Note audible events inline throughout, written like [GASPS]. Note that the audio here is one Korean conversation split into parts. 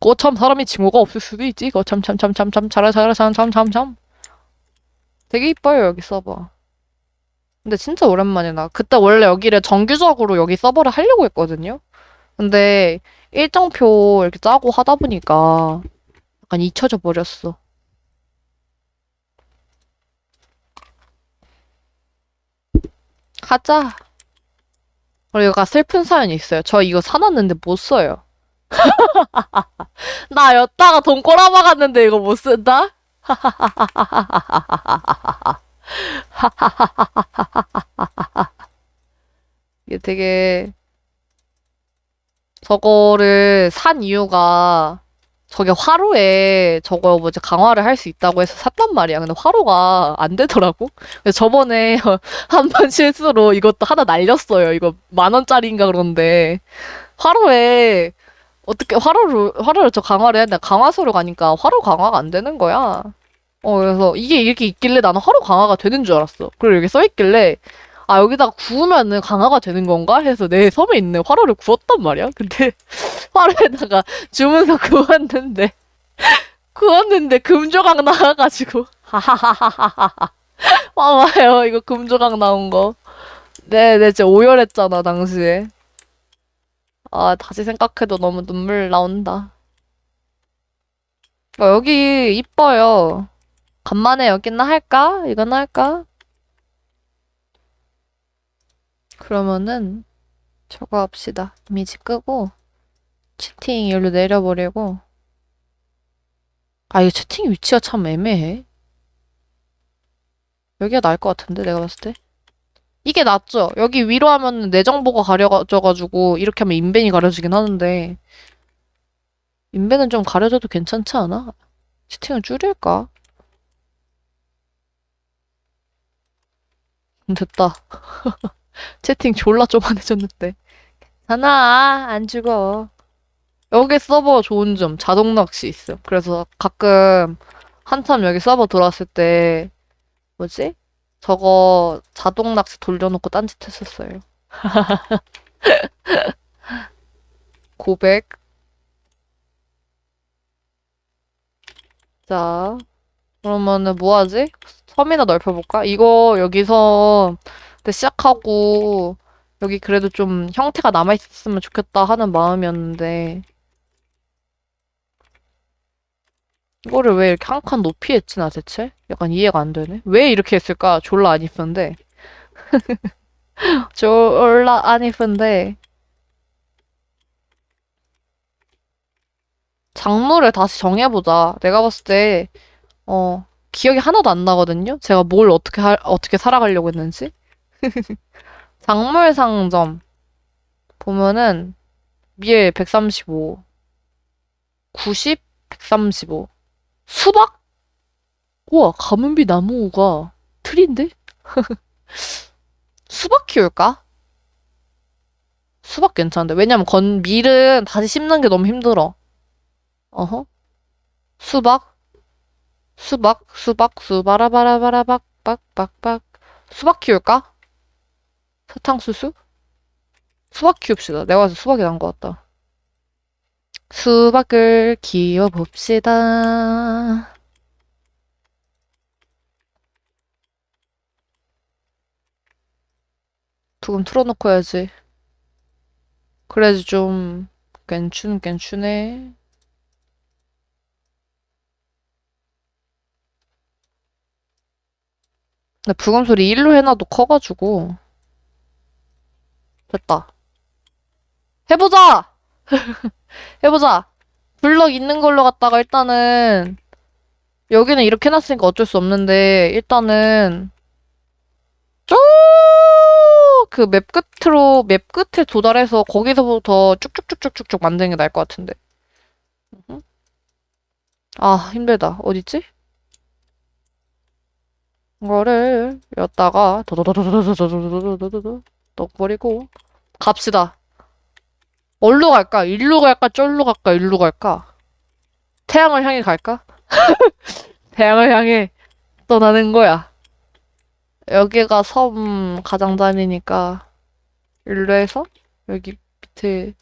거참 사람이 징후가 없을 수도 있지. 거참 참 참 참참 차라 차라 참참참 참. 되게 이뻐요 여기 서버. 근데 진짜 오랜만이다. 그때 원래 여기를 정규적으로 여기 서버를 하려고 했거든요. 근데 일정표 이렇게 짜고 하다 보니까 약간 잊혀져 버렸어. 하자. 그리고 가 슬픈 사연이 있어요. 저 이거 사놨는데 못 써요. [LAUGHS] 나 였다가 돈 꼬라박았는데 이거 못 쓴다? [LAUGHS] 이게 되게 저거를 산 이유가 저게 화로에 저거 뭐지 강화를 할 수 있다고 해서 샀단 말이야. 근데 화로가 안 되더라고. 그래서 저번에 [LAUGHS] 한 번 실수로 이것도 하나 날렸어요. 이거 만 원짜리인가 그런데 화로에 어떻게 화로를 화로를 저 강화를 돼? 강화소로 가니까 화로 강화가 안 되는 거야. 어 그래서 이게 이렇게 있길래 나는 화로 강화가 되는 줄 알았어. 그리고 여기 써 있길래 아 여기다가 구우면은 강화가 되는 건가 해서 내 섬에 있는 화로를 구웠단 말이야. 근데 [LAUGHS] 화로에다가 주문서 구웠는데 [LAUGHS] 구웠는데 금조각 나와가지고 하하하하하하 와봐요 이거 금조각 나온 거. 네, 네, 진짜 오열했잖아 당시에. 아 다시 생각해도 너무 눈물 나온다. 어, 여기 이뻐요. 간만에 여기나 할까? 이거나 할까? 그러면은 저거 합시다. 이미지 끄고 채팅 여기로 내려버리고 아 이거 채팅 위치가 참 애매해. 여기가 나을 것 같은데 내가 봤을 때. 이게 낫죠? 여기 위로 하면 내 정보가 가려져가지고 이렇게 하면 인벤이 가려지긴 하는데 인벤은 좀 가려져도 괜찮지 않아? 채팅을 줄일까? 음, 됐다. [LAUGHS] 채팅 졸라 쪼만해졌는데. 괜찮아, 안 죽어. 여기 서버 좋은 점, 자동 낚시 있어. 그래서 가끔 한참 여기 서버 들어왔을 때, 뭐지? 저거 자동 낚시 돌려놓고 딴짓 했었어요. [LAUGHS] 고백. 자, 그러면은 뭐 하지? 섬이나 넓혀볼까? 이거 여기서 시작하고 여기 그래도 좀 형태가 남아있었으면 좋겠다 하는 마음이었는데 이거를 왜 이렇게 한 칸 높이 했지 나 대체? 약간 이해가 안 되네. 왜 이렇게 했을까? 졸라 안 이쁜데. [LAUGHS] 졸라 안 이쁜데. 장르를 다시 정해보자. 내가 봤을 때, 어, 기억이 하나도 안 나거든요? 제가 뭘 어떻게 할, 어떻게 살아가려고 했는지? [LAUGHS] 작물 상점. 보면은, 밀 135, 90, 135. 수박? 우와, 가문비 나무가 틀인데? [LAUGHS] 수박 키울까? 수박 괜찮은데. 왜냐면 건, 밀은 다시 심는 게 너무 힘들어. 어허. 수박? 수박, 수박, 수바라바라바라박, 빡빡빡. 수박 키울까? 사탕수수? 수박 키웁시다. 내가 봐서 수박이 난 것 같다. 수박을 키워봅시다. 두금 틀어놓고 해야지. 그래야지 좀 괜춘 괜춘해. 근데 부금 소리 1로 해놔도 커가지고 됐다. 해보자! [LAUGHS] 해보자. 블럭 있는 걸로 갖다가 일단은 여기는 이렇게 해놨으니까 어쩔 수 없는데 일단은 쭉 그 맵 끝으로 맵 끝에 도달해서 거기서부터 쭉쭉쭉쭉쭉 만드는 게 나을 것 같은데. 아 힘들다. 어딨지? 이거를 여다가 더더더더더더더더더더더 넣어버리고 갑시다. 어디로 갈까? 일로 갈까? 쫄로 갈까? 일로 갈까? 태양을 향해 갈까? 태양을 향해 떠나는 거야. 여기가 섬 가장자리니까 일로 해서 여기 밑에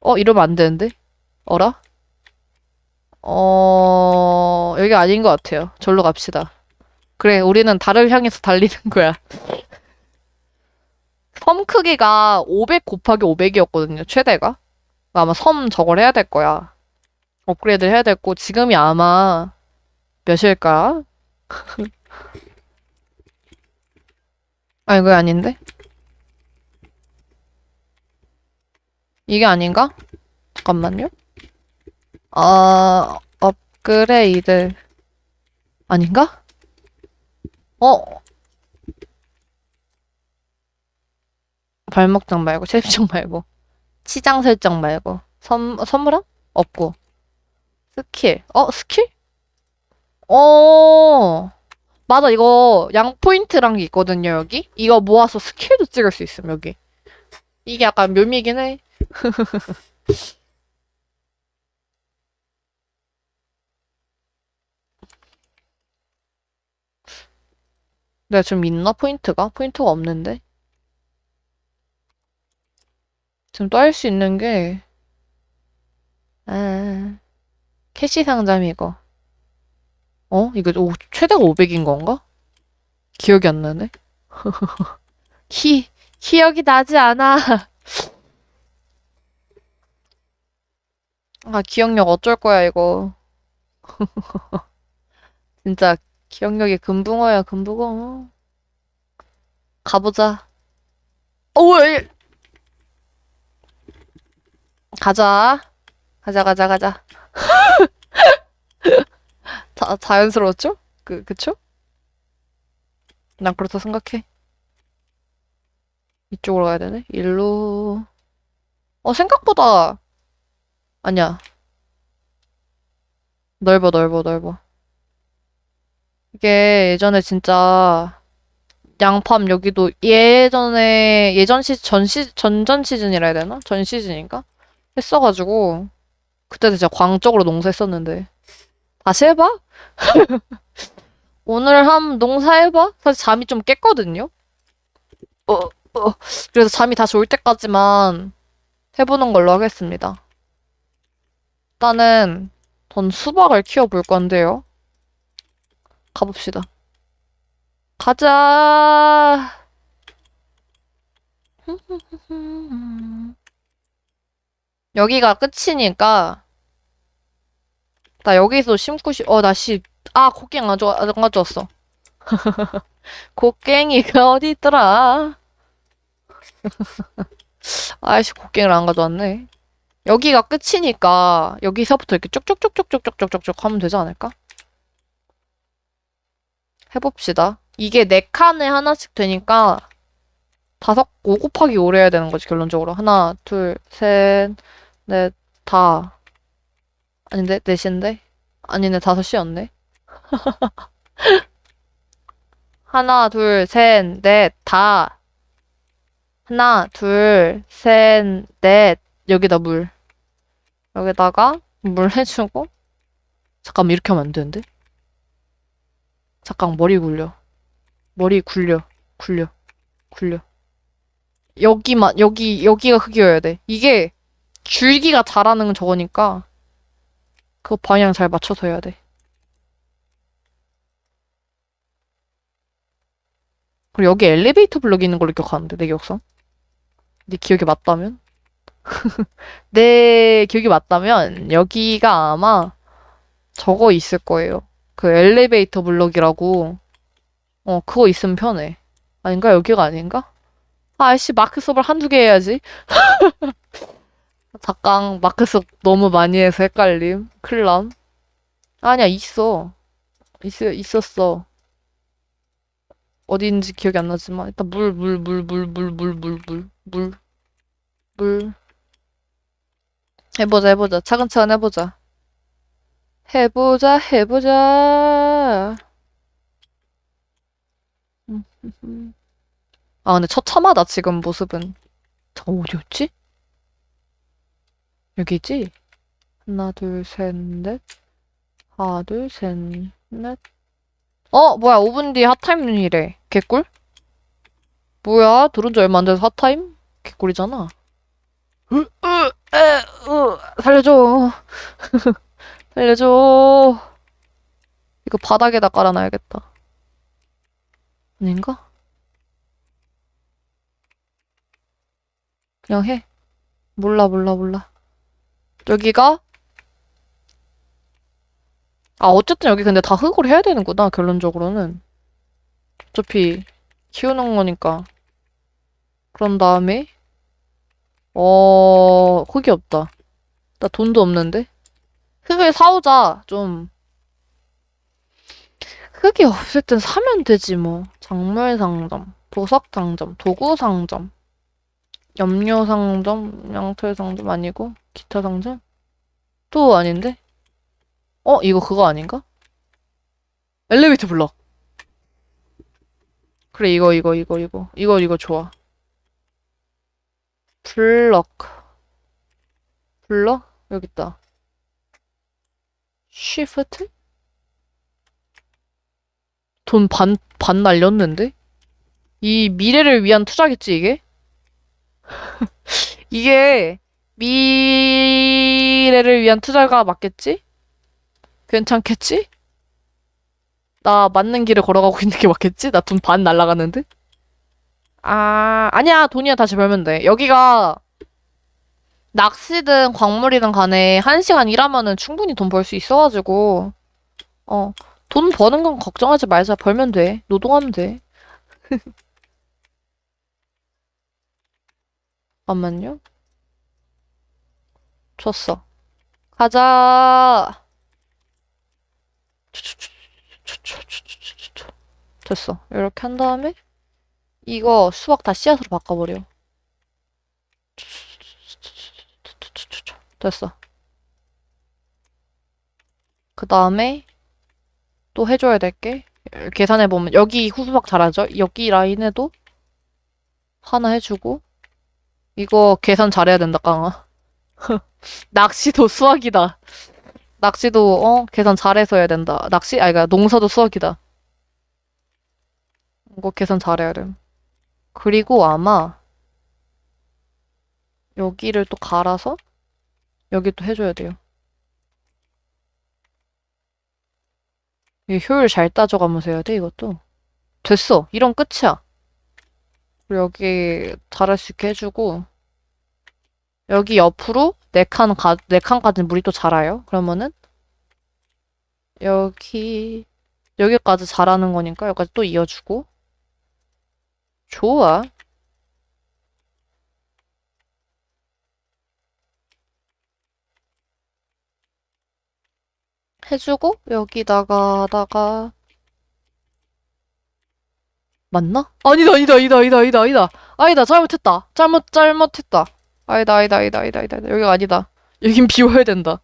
어 이러면 안 되는데? 어라? 어, 여기 아닌 것 같아요. 절로 갑시다. 그래, 우리는 달을 향해서 달리는 거야. [LAUGHS] 섬 크기가 500 곱하기 500이었거든요, 최대가. 아마 섬 저걸 해야 될 거야. 업그레이드 해야 됐고, 지금이 아마 몇일까? [LAUGHS] 아, 이거 아닌데? 이게 아닌가? 잠깐만요. 아, 업그레이드. 아닌가? 어? 발목장 말고, 셰프장 말고, 치장 설정 말고, 선, 선물함? 없고. 스킬. 어, 스킬? 어, 맞아. 이거 양 포인트란 게 있거든요, 여기. 이거 모아서 스킬도 찍을 수 있음, 여기. 이게 약간 묘미긴 해. [LAUGHS] 내가 지금 있나? 포인트가? 포인트가 없는데? 지금 또 할 수 있는 게, 아, 캐시 상점 이거. 어? 이거 오, 최대가 500인 건가? 기억이 안 나네. [LAUGHS] 기, 기억이 나지 않아. [LAUGHS] 아, 기억력 어쩔 거야, 이거. [LAUGHS] 진짜 기억력이 금붕어야, 금붕어. 가보자. 오, 왜? 가자. 가자, 가자, 가자. 자, 자연스러웠죠? 그, 그쵸? 난 그렇다 생각해. 이쪽으로 가야 되네? 일로. 어, 생각보다. 아니야. 넓어, 넓어, 넓어. 이게 예전에 진짜 양팜 여기도 예전에 예전 시, 전 시, 전전 시즌이라 해야 되나? 전 시즌인가? 했어가지고 그때 진짜 광적으로 농사했었는데 다시 해봐? [LAUGHS] 오늘 한 농사해봐? 사실 잠이 좀 깼거든요? 어, 어. 그래서 잠이 다시 올 때까지만 해보는 걸로 하겠습니다. 일단은 전 수박을 키워볼 건데요. 가봅시다. 가자. [LAUGHS] 여기가 끝이니까 나 여기서 심고 싶... 어, 나 씨... 아, 곡괭 안, 줘, 안 가져왔어. [LAUGHS] 곡괭이가 어디 있더라? [LAUGHS] 아이씨, 곡괭이를 안 가져왔네. 여기가 끝이니까 여기서부터 이렇게 쭉쭉쭉쭉쭉쭉쭉쭉 하면 되지 않을까? 해봅시다. 이게 네 칸에 하나씩 되니까 다섯, 5 곱하기 5를 해야 되는 거지, 결론적으로. 하나, 둘, 셋, 넷, 다. 아닌데? 넷인데? 아니네, 다섯이었네. 하나, 둘, 셋, 넷, 다. 하나, 둘, 셋, 넷. 여기다 물. 여기다가 물 [LAUGHS] 해주고. 잠깐만, 이렇게 하면 안 되는데? 잠깐, 머리 굴려. 머리 굴려. 굴려. 굴려. 여기만, 여기, 여기가 흙이어야 돼. 이게 줄기가 자라는 저거니까. 그 방향 잘 맞춰서 해야 돼. 그리고 여기 엘리베이터 블럭이 있는 걸로 기억하는데, 내 기억상. 네 기억이 맞다면? [LAUGHS] 내 기억이 맞다면, 여기가 아마 저거 있을 거예요. 그 엘리베이터 블럭이라고. 어, 그거 있으면 편해. 아닌가? 여기가 아닌가? 아이씨, 마크수업을 한두 개 해야지. [LAUGHS] 잠깐, 마크수업 너무 많이 해서 헷갈림. 클람. 아니야, 있어. 있, 있었어. 어디인지 기억이 안 나지만, 일단 물, 물, 물, 물, 물, 물, 물, 물, 물, 물. 해보자, 해보자. 차근차근 해보자. 해보자, 해보자. 아, 근데 처참하다, 지금 모습은. 저 어디였지? 여기지? 하나, 둘, 셋, 넷. 하나, 둘, 셋, 넷. 어, 뭐야, 5분 뒤에 핫타임이래. 개꿀? 뭐야, 들은 지 얼마 안 돼서 핫타임? 개꿀이잖아. 으, 으, 에, 으, 살려줘. [LAUGHS] 살려줘. 이거 바닥에다 깔아놔야겠다. 아닌가? 그냥 해. 몰라, 몰라, 몰라. 여기가? 아, 어쨌든 여기 근데 다 흙으로 해야 되는구나, 결론적으로는. 어차피 키우는 거니까. 그런 다음에, 어, 흙이 없다. 나 돈도 없는데? 흙을 사오자, 좀. 흙이 없을 땐 사면 되지, 뭐. 작물 상점, 보석 상점, 도구 상점, 염료 상점, 양털 상점 아니고, 기타 상점? 또 아닌데? 어, 이거 그거 아닌가? 엘리베이터 블럭. 그래, 이거, 이거, 이거, 이거. 이거, 이거 좋아. 블럭. 블럭? 여기 있다. 쉬프트? 돈 반, 반 날렸는데? 이 미래를 위한 투자겠지, 이게? [LAUGHS] 이게 미래를 위한 투자가 맞겠지? 괜찮겠지? 나 맞는 길을 걸어가고 있는 게 맞겠지? 나 돈 반 날라갔는데? 아, 아니야. 돈이야 다시 벌면 돼. 여기가 낚시든 광물이든 간에 한 시간 일하면은 충분히 돈 벌 수 있어가지고, 어, 돈 버는 건 걱정하지 말자. 벌면 돼. 노동하면 돼. [LAUGHS] 잠깐만요. 줬어. 가자. 됐어. 이렇게 한 다음에 이거 수박 다 씨앗으로 바꿔버려. 됐어. 그 다음에 또 해줘야 될 게 계산해보면 여기 후수박 잘하죠? 여기 라인에도 하나 해주고 이거 계산 잘해야 된다, 깡아. [LAUGHS] 낚시도 수학이다. 낚시도 어 계산 잘해서 해야 된다. 낚시 아니 그러니까 농사도 수학이다. 이거 계산 잘해야 돼. 그리고 아마 여기를 또 갈아서 여기 또 해줘야 돼요. 이 효율 잘 따져가면서 해야 돼 이것도. 됐어. 이런 끝이야. 여기 잘할 수 있게 해주고 여기 옆으로 네 칸, 가, 네 칸까지 물이 또 자라요. 그러면은 여기 여기까지 자라는 거니까 여기까지 또 이어주고 좋아. 해주고 여기다가다가 맞나? 아니다 아니다 아니다 아니다 아니다 아니다 잘못했다 잘못 잘못했다 아니다 아니다 아니다 아니다 아니다 여기가 아니다. 여긴 [LAUGHS] 비워야 된다.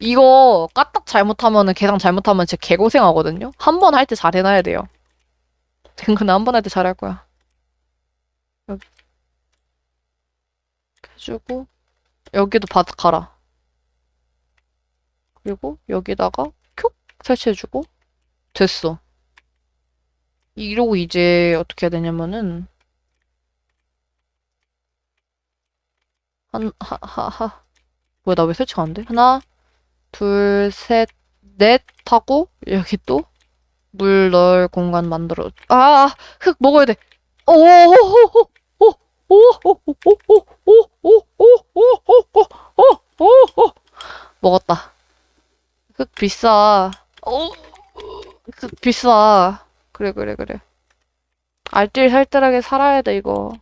이거 까딱 잘못하면은 계산 잘못하면 진짜 개고생하거든요? 한 번 할 때 잘 해놔야 돼요. 댕근은 한번 할 때 잘 할 거야. 여기. 해주고 여기도 바닥 갈아. 그리고 여기다가 큐! 설치해주고. 됐어. 이러고 이제 어떻게 해야 되냐면은 한, 하, 하, 하. 뭐야, 나 왜 설치가 안 돼? 하나, 둘, 셋, 넷 하고, 여기 또, 물 넣을 공간 만들어. 아, 아, 흙 먹어야 돼. 오, 오, 오, 오, 오, 오, 오, 오, 오, 오, 오, 오, 오, 먹었다. 흙 비싸. 오, 흙 비싸. 그래, 그래, 그래. 알뜰살뜰하게 살아야 돼, 이거. 응?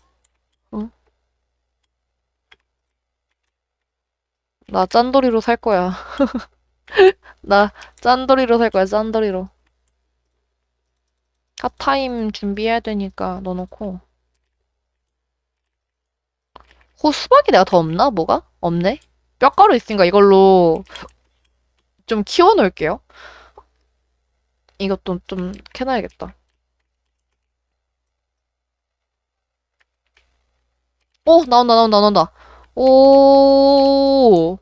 나 짠돌이로 살 거야. [LAUGHS] 나 짠돌이로 살 거야, 짠돌이로. 핫타임 준비해야 되니까 넣어놓고. 호 수박이 내가 더 없나? 뭐가? 없네? 뼈가루 있으니까 이걸로 좀 키워놓을게요. 이것도 좀 캐놔야겠다. 오, 나온다, 나온다, 나온다. 오,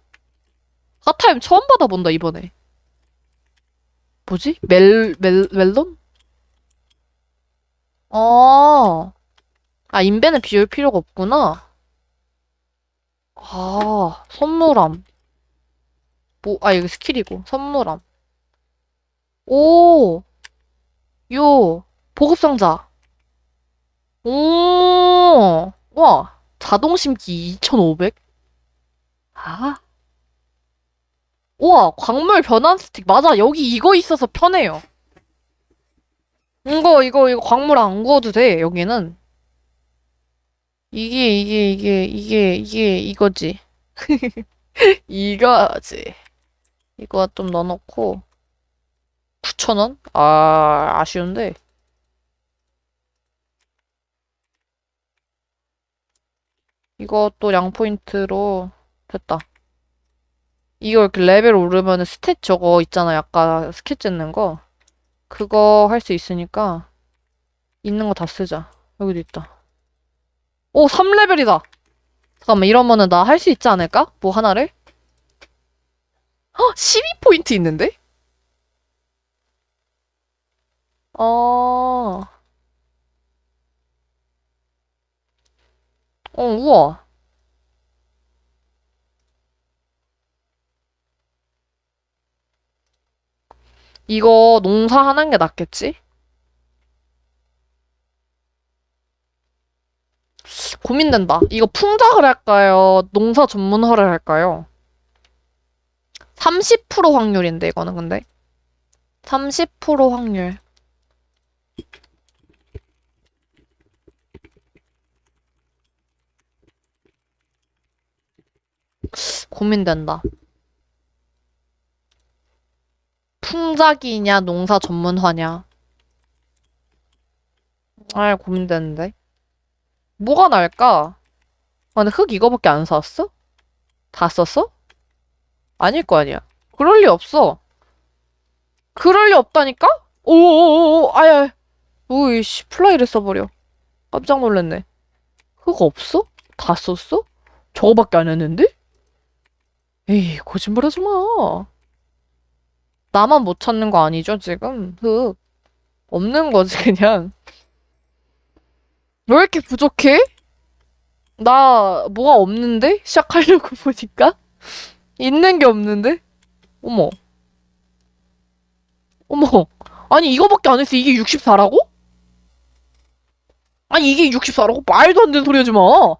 핫타임 처음 받아본다, 이번에. 뭐지? 멜, 멜, 멜론? 어, 아, 인벤을 비울 필요가 없구나. 아, 선물함. 뭐, 아, 이거 스킬이고. 선물함. 오! 요! 보급상자. 오! 와! 자동 심기 2,500? 아? 우와, 광물 변환 스틱. 맞아, 여기 이거 있어서 편해요. 이거, 이거, 이거 광물 안 구워도 돼, 여기는. 이게, 이게, 이게, 이게, 이게, 이거지. [LAUGHS] 이거지. 이거 좀 넣어놓고. 9,000원? 아, 아쉬운데. 이것도 양 포인트로 됐다. 이렇게 레벨 오르면 stat 저거 있잖아. 아까 스킬 쨌는 거. 그거 할 수 있으니까 있는 거 다 쓰자. 여기도 있다. 오, 3레벨이다. 잠깐만, 이러면은 나 할 수 있지 않을까? 뭐 하나를? 헉, 12포인트 있는데? 어, 어, 우와. 이거 농사하는 게 낫겠지? 고민된다. 이거 풍작을 할까요? 농사 전문화를 할까요? 30% 확률인데, 이거는 근데. 30% 확률. 고민된다. 풍작이냐, 농사 전문화냐. 아, 고민되는데. 뭐가 나을까? 아, 근데 흙 이거밖에 안 샀어? 다 썼어? 아닐 거 아니야. 그럴 리 없어. 그럴 리 없다니까? 오오오오, 아야. 오이씨, fly를 써버려. 깜짝 놀랐네. 흙 없어? 다 썼어? 저거밖에 안 했는데? 에이, 거짓말하지 마. 나만 못 찾는 거 아니죠, 지금? 흙. 없는 거지, [LAUGHS] 그냥. 왜 이렇게 부족해? 나 뭐가 없는데? 시작하려고 [LAUGHS] 보니까? 있는 게 없는데? 어머. 어머. 아니, 이거밖에 안 했어. 이게 64라고? 아니, 이게 64라고? 말도 안 되는 소리 하지 마.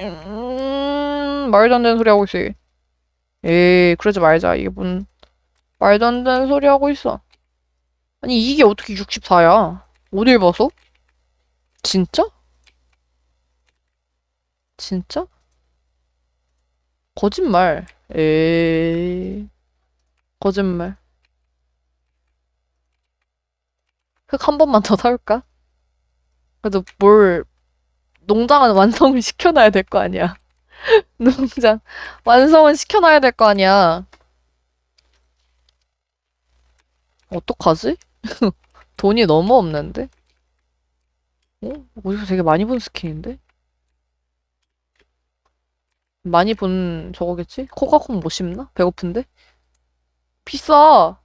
음, 말도 안 되는 소리 하고 있어. 얘. 에이, 그러지 말자. 이게 뭔, 말도 안 되는 소리 하고 있어. 아니, 이게 어떻게 64야? 어딜 봐서? 진짜? 진짜? 거짓말. 에이, 거짓말. 흙 한 번만 더 사올까? 그래도 뭘, 농장은 [LAUGHS] 완성을 시켜놔야 될 거 아니야. [LAUGHS] 농장, 완성은 시켜놔야 될 거 아니야. 어떡하지? [LAUGHS] 돈이 너무 없는데? 어? 어디서 되게 많이 본 스킨인데? 많이 본 저거겠지? 코카콩 못 심나? 배고픈데? 비싸!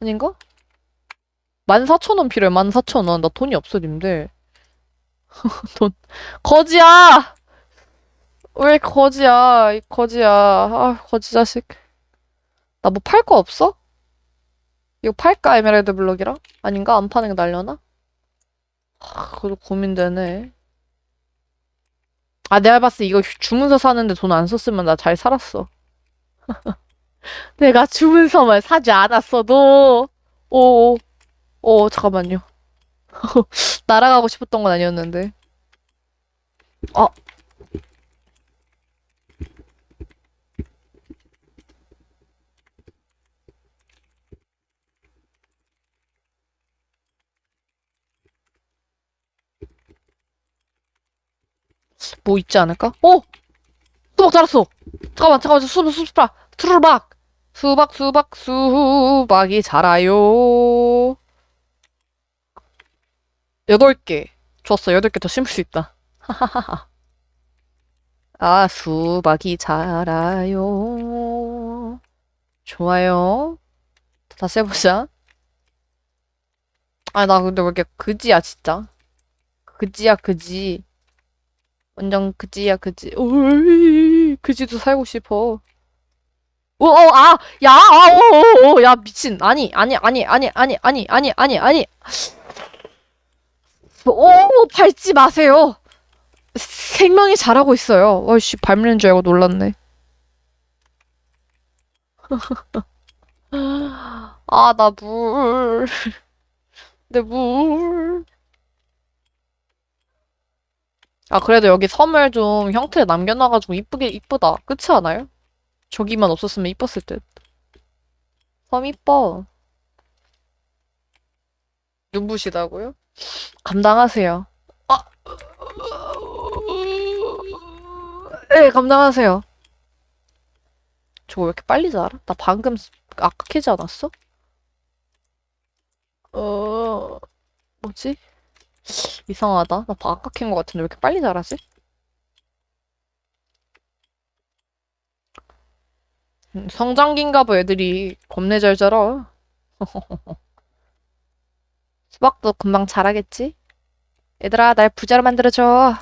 아닌가? 14,000원 필요해, 14,000원. 나 돈이 없어, 님들. [LAUGHS] 돈. 거지야! 왜 거지야? 이 거지야. 아, 거지 자식. 나 뭐 팔 거 없어? 이거 팔까, 에메랄드 블럭이랑? 아닌가? 안 파는 게 날려나? 아, 그래도 고민되네. 아, 내가 봤을 때 이거 주문서 사는데 돈 안 썼으면 나 잘 살았어. [LAUGHS] 내가 주문서만 사지 않았어도, 오, 오, 잠깐만요. [LAUGHS] 날아가고 싶었던 건 아니었는데. 아, 뭐 있지 않을까? 어! 수박 자랐어! 잠깐만, 잠깐만, 수박, 수박, 수박! 수박, 수박, 수박이 자라요. 여덟 개. 좋았어, 여덟 개 더 심을 수 있다. 아, 수박이 자라요. 좋아요. 다시 해보자. 아, 나 근데 왜 이렇게 그지야, 진짜. 그지야, 그지. 완전 그지야 그지. 오이 그지도 살고 싶어. 오, 어, 아, 야, 아, 오, 오, 오, 야, 미친. 아니, 아니, 아니, 아니, 아니, 아니, 아니, 아니, 아니. 오, 밟지 마세요. 생명이 자라고 있어요. 어이씨, 밟는 줄 알고 놀랐네. [LAUGHS] 아, 나 물. 내 물. 아, 그래도 여기 섬을 좀 형태 남겨놔가지고 이쁘게, 이쁘다. 그렇지 않아요? 저기만 없었으면 이뻤을 듯. 섬 이뻐. 눈부시다고요? 감당하세요. 아, 네, 감당하세요. 저거 왜 이렇게 빨리 자라? 나 방금 아까 캐지 않았어? 어, 뭐지? 이상하다. 나 아까 캔 거 같은데 왜 이렇게 빨리 자라지? 음, 성장기인가 봐 애들이 겁내 잘 자라. [LAUGHS] 수박도 금방 자라겠지? 얘들아, 날 부자로 만들어줘.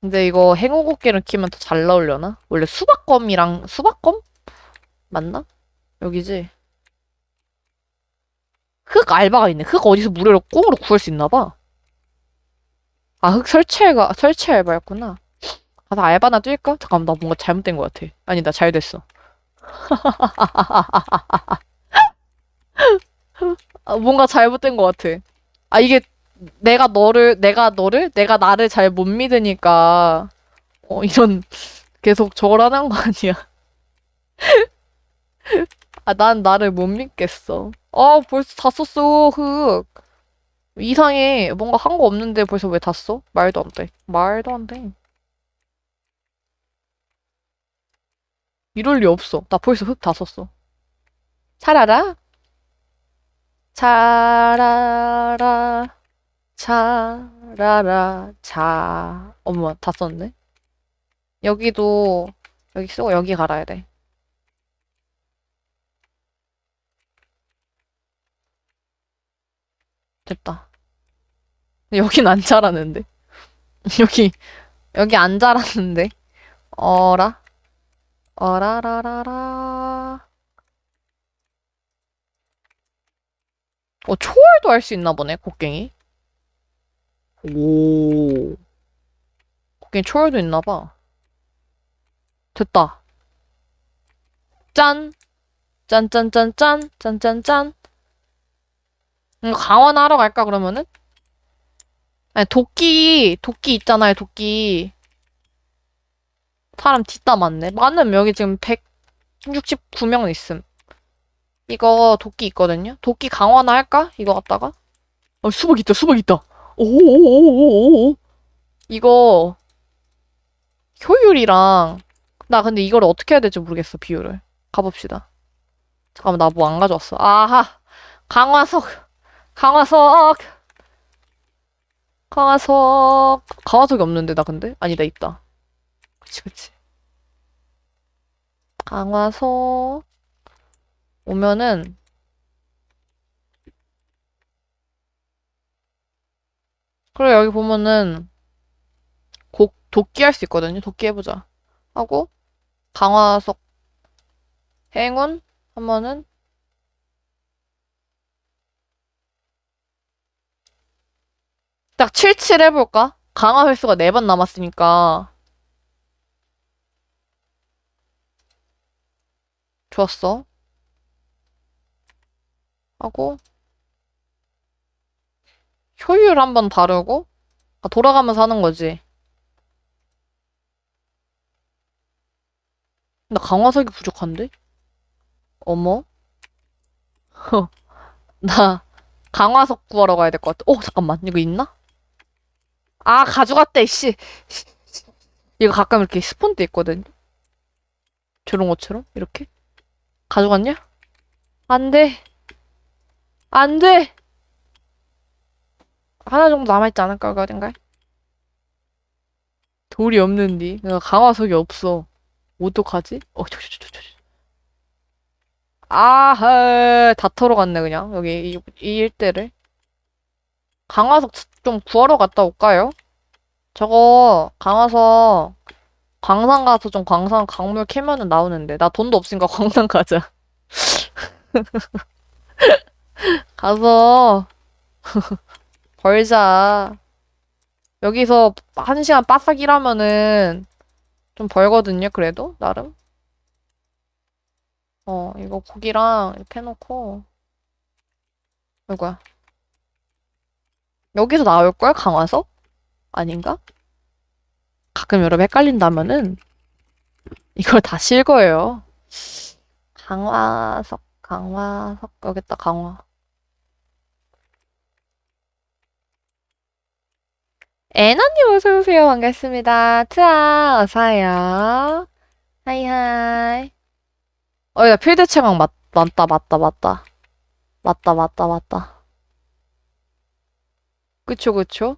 근데 이거 행운곡기를 키면 더 잘 나오려나? 원래 수박검이랑 수박검? 맞나? 여기지? 흙 알바가 있네. 흙 어디서 무료로 꽁으로 구할 수 있나 봐. 아, 흙 설치 알바, 설치 알바였구나. 가서 알바나 뛸까? 잠깐만, 나 뭔가 잘못된 것 같아. 아니, 나 잘 됐어. [LAUGHS] 아, 뭔가 잘못된 것 같아. 아, 이게 내가 너를, 내가 너를, 내가 나를 잘 못 믿으니까, 어, 이런, 계속 저걸 하는 거 아니야. [LAUGHS] 아, 난 나를 못 믿겠어. 아, 벌써 다 썼어, 흙. 이상해. 뭔가 한 거 없는데 벌써 왜 다 써? 말도 안 돼. 말도 안 돼. 이럴 리 없어. 나 벌써 흙다 썼어. 차라라? 차라라. 차라라. 자. 어머, 다 썼네. 여기도, 여기 쓰고 여기 갈아야 돼. 됐다. 여긴 안 자라는데. [LAUGHS] 여기, 여기 안 자라는데. 어라? 어라라라라. 어, 초월도 할 수 있나 보네, 곡괭이. 오. 곡괭이 초월도 있나 봐. 됐다. 짠! 짠짠짠짠! 짠짠짠! 이거 강화하러 갈까, 그러면은? 아니, 도끼, 도끼 있잖아요, 도끼. 사람 뒷다 많네. 많으면 여기 지금 169명 있음. 이거 도끼 있거든요? 도끼 강화나 할까? 이거 갖다가? 어, 수박 있다, 수박 있다. 오오오오오오. 이거, 효율이랑, 나 근데 이걸 어떻게 해야 될지 모르겠어, 비율을. 가봅시다. 잠깐만, 나 뭐 안 가져왔어. 아하! 강화석! 강화석! 강화석! 강화석이 없는데, 나 근데? 아니, 나 있다. 그치, 그치. 강화석. 오면은, 그래, 여기 보면은, 곡, 도끼 할 수 있거든요. 도끼 해보자. 하고, 강화석, 행운 하면은, 딱 77 해볼까? 강화 횟수가 4번 남았으니까. 좋았어. 하고, 효율 한번 바르고, 아, 돌아가면서 하는 거지. 나 강화석이 부족한데? 어머? [LAUGHS] 나 강화석 구하러 가야 될 것 같아. 어, 잠깐만. 이거 있나? 아, 가져갔대, 씨. 이거 가끔 이렇게 스폰돼 있거든. 저런 것처럼? 이렇게? 가져갔냐? 안 돼. 안 돼! 하나 정도 남아있지 않을까, 그 어딘가에? 돌이 없는디. 그러니까 강화석이 없어. 어떡하지? 어, 저, 저, 저, 저, 저. 아하, 다 털어갔네, 그냥. 여기, 이, 이 일대를. 강화석 좀 구하러 갔다 올까요? 저거 강화서 광산 가서 좀 광산 강물 캐면은 나오는데 나 돈도 없으니까 [LAUGHS] 광산 가자. [LAUGHS] 가서 [LAUGHS] 벌자. 여기서 한 시간 빠싹 일하면은 좀 벌거든요, 그래도 나름. 어, 이거 고기랑 이렇게 해놓고 이거야. 여기서 나올걸? 강화서? 아닌가? 가끔 여러분 헷갈린다면은 이걸 다시 읽어요. 강화석, 강화석, 여기다 강화. 애나님 어서오세요. 반갑습니다. 트아, 어서와요. 하이하이. 어, 야, 필드 체막 맞, 맞다, 맞다, 맞다. 맞다, 맞다, 맞다. 그쵸, 그쵸?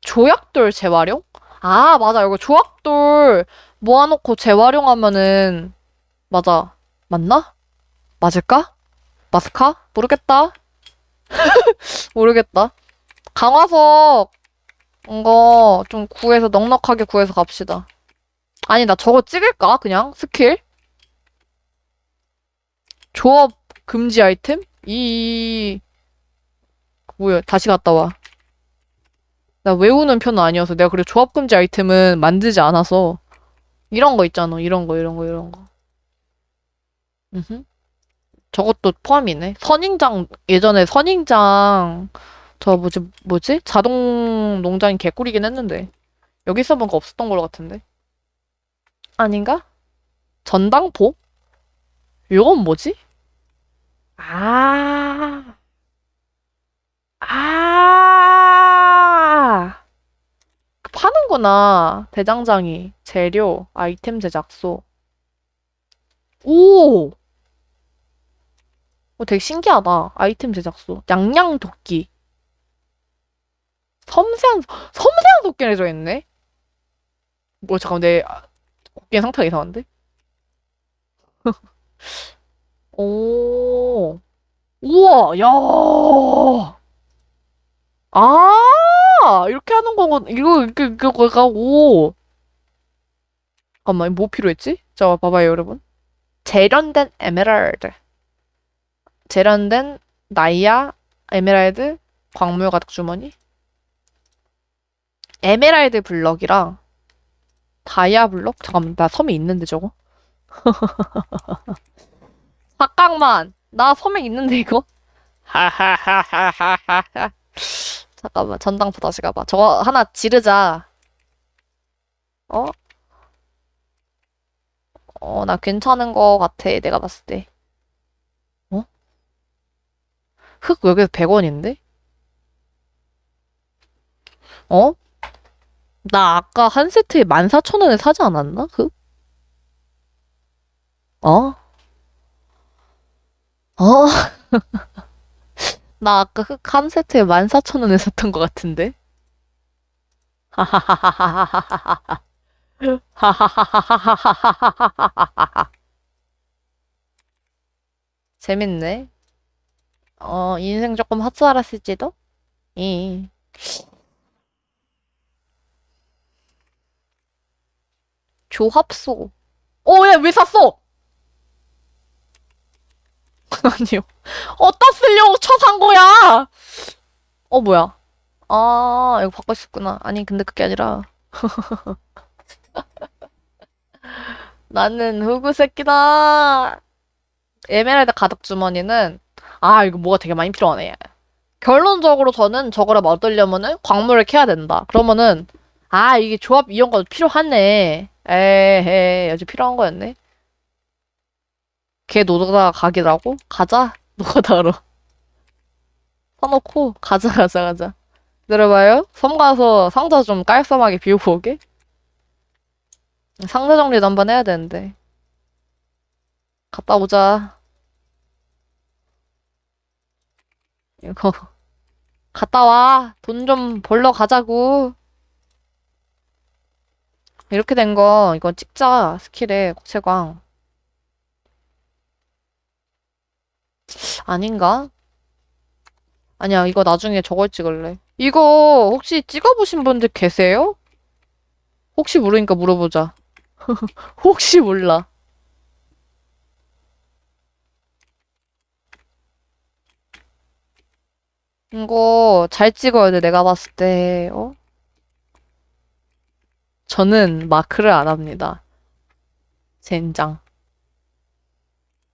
조약돌 재활용? 아, 맞아. 이거 조약돌 모아놓고 재활용하면은, 맞아. 맞나? 맞을까? 맞을까? 모르겠다. [LAUGHS] 모르겠다. 강화석, 이거 좀 구해서, 넉넉하게 구해서 갑시다. 아니, 나 저거 찍을까? 그냥? 스킬? 조합 금지 아이템? 이, 뭐야, 다시 갔다 와. 나 외우는 편은 아니어서 내가 그래 조합 금지 아이템은 만들지 않아서 이런 거 있잖아. 이런 거, 이런 거, 이런 거. 음흠. 저것도 포함이네. 선인장, 예전에 선인장, 저 뭐지, 뭐지? 자동 농장이 개꿀이긴 했는데. 여기 써본 거 없었던 걸로 같은데. 아닌가? 전당포? 이건 뭐지? 아, 아, 파는구나. 대장장이. 재료, 아이템 제작소. 오! 어, 되게 신기하다. 아이템 제작소. 양양 도끼. 섬세한, 섬세한 도끼를 들어있네? 뭐, 잠깐만, 내, 아, 도끼의 상태가 이상한데? [LAUGHS] 오, 우와, 야, 아, 이렇게 하는 거군. 이거, 이거, 이거, 이거, 오. 잠깐만, 뭐 필요했지? 자, 봐봐요, 여러분. 재련된 에메랄드. 재련된 다이아, 에메랄드, 광물 가득 주머니. 에메랄드 블럭이랑 다이아 블럭? 잠깐만, 나 섬이 있는데, 저거? [LAUGHS] 잠깐만, 나 섬에 있는데, 이거? [LAUGHS] 하하하하하하. 잠깐만, 전당포 다시 가봐. 저거 하나 지르자. 어? 어, 나 괜찮은 거 같아, 내가 봤을 때. 어? 흙 여기서 100원인데? 어? 나 아까 한 세트에 14,000원에 사지 않았나? 흙? 어? 어? [LAUGHS] 나 아까 흙한 세트에 14,000원에 샀던 것 같은데? [LAUGHS] 재밌네. 어, 인생 조금 헛살았을지도? 이. 조합소. 어, 야, 왜 샀어? [LAUGHS] 아니요. 어디다 쓰려고 쳐산 거야? 어, 뭐야. 아, 이거 바꿔 싶구나. 아니, 근데 그게 아니라. [LAUGHS] 나는 흑우 새끼다. 에메랄드 가득 주머니는, 아, 이거 뭐가 되게 많이 필요하네. 결론적으로 저는 저거를 얻으려면은 광물을 캐야 된다. 그러면은, 아, 이게 조합 이용가 필요하네. 에헤, 아주 필요한 거였네. 걔 노다가 가기라고? 가자. [LAUGHS] 노다로. 사놓고, 가자, 가자, 가자. 들어봐요. 섬 가서 상자 좀 깔끔하게 비우고 오게. 상자 정리도 한번 해야 되는데. 갔다 오자. 이거. [LAUGHS] 갔다 와. 돈 좀 벌러 가자고. 이렇게 된 거, 이거 찍자. 스킬에, 국채광. 아닌가? 아니야, 이거 나중에 저걸 찍을래. 이거 혹시 찍어보신 분들 계세요? 혹시 모르니까 물어보자. [LAUGHS] 혹시 몰라. 이거 잘 찍어야 돼, 내가 봤을 때. 어? 저는 마크를 안 합니다. 젠장.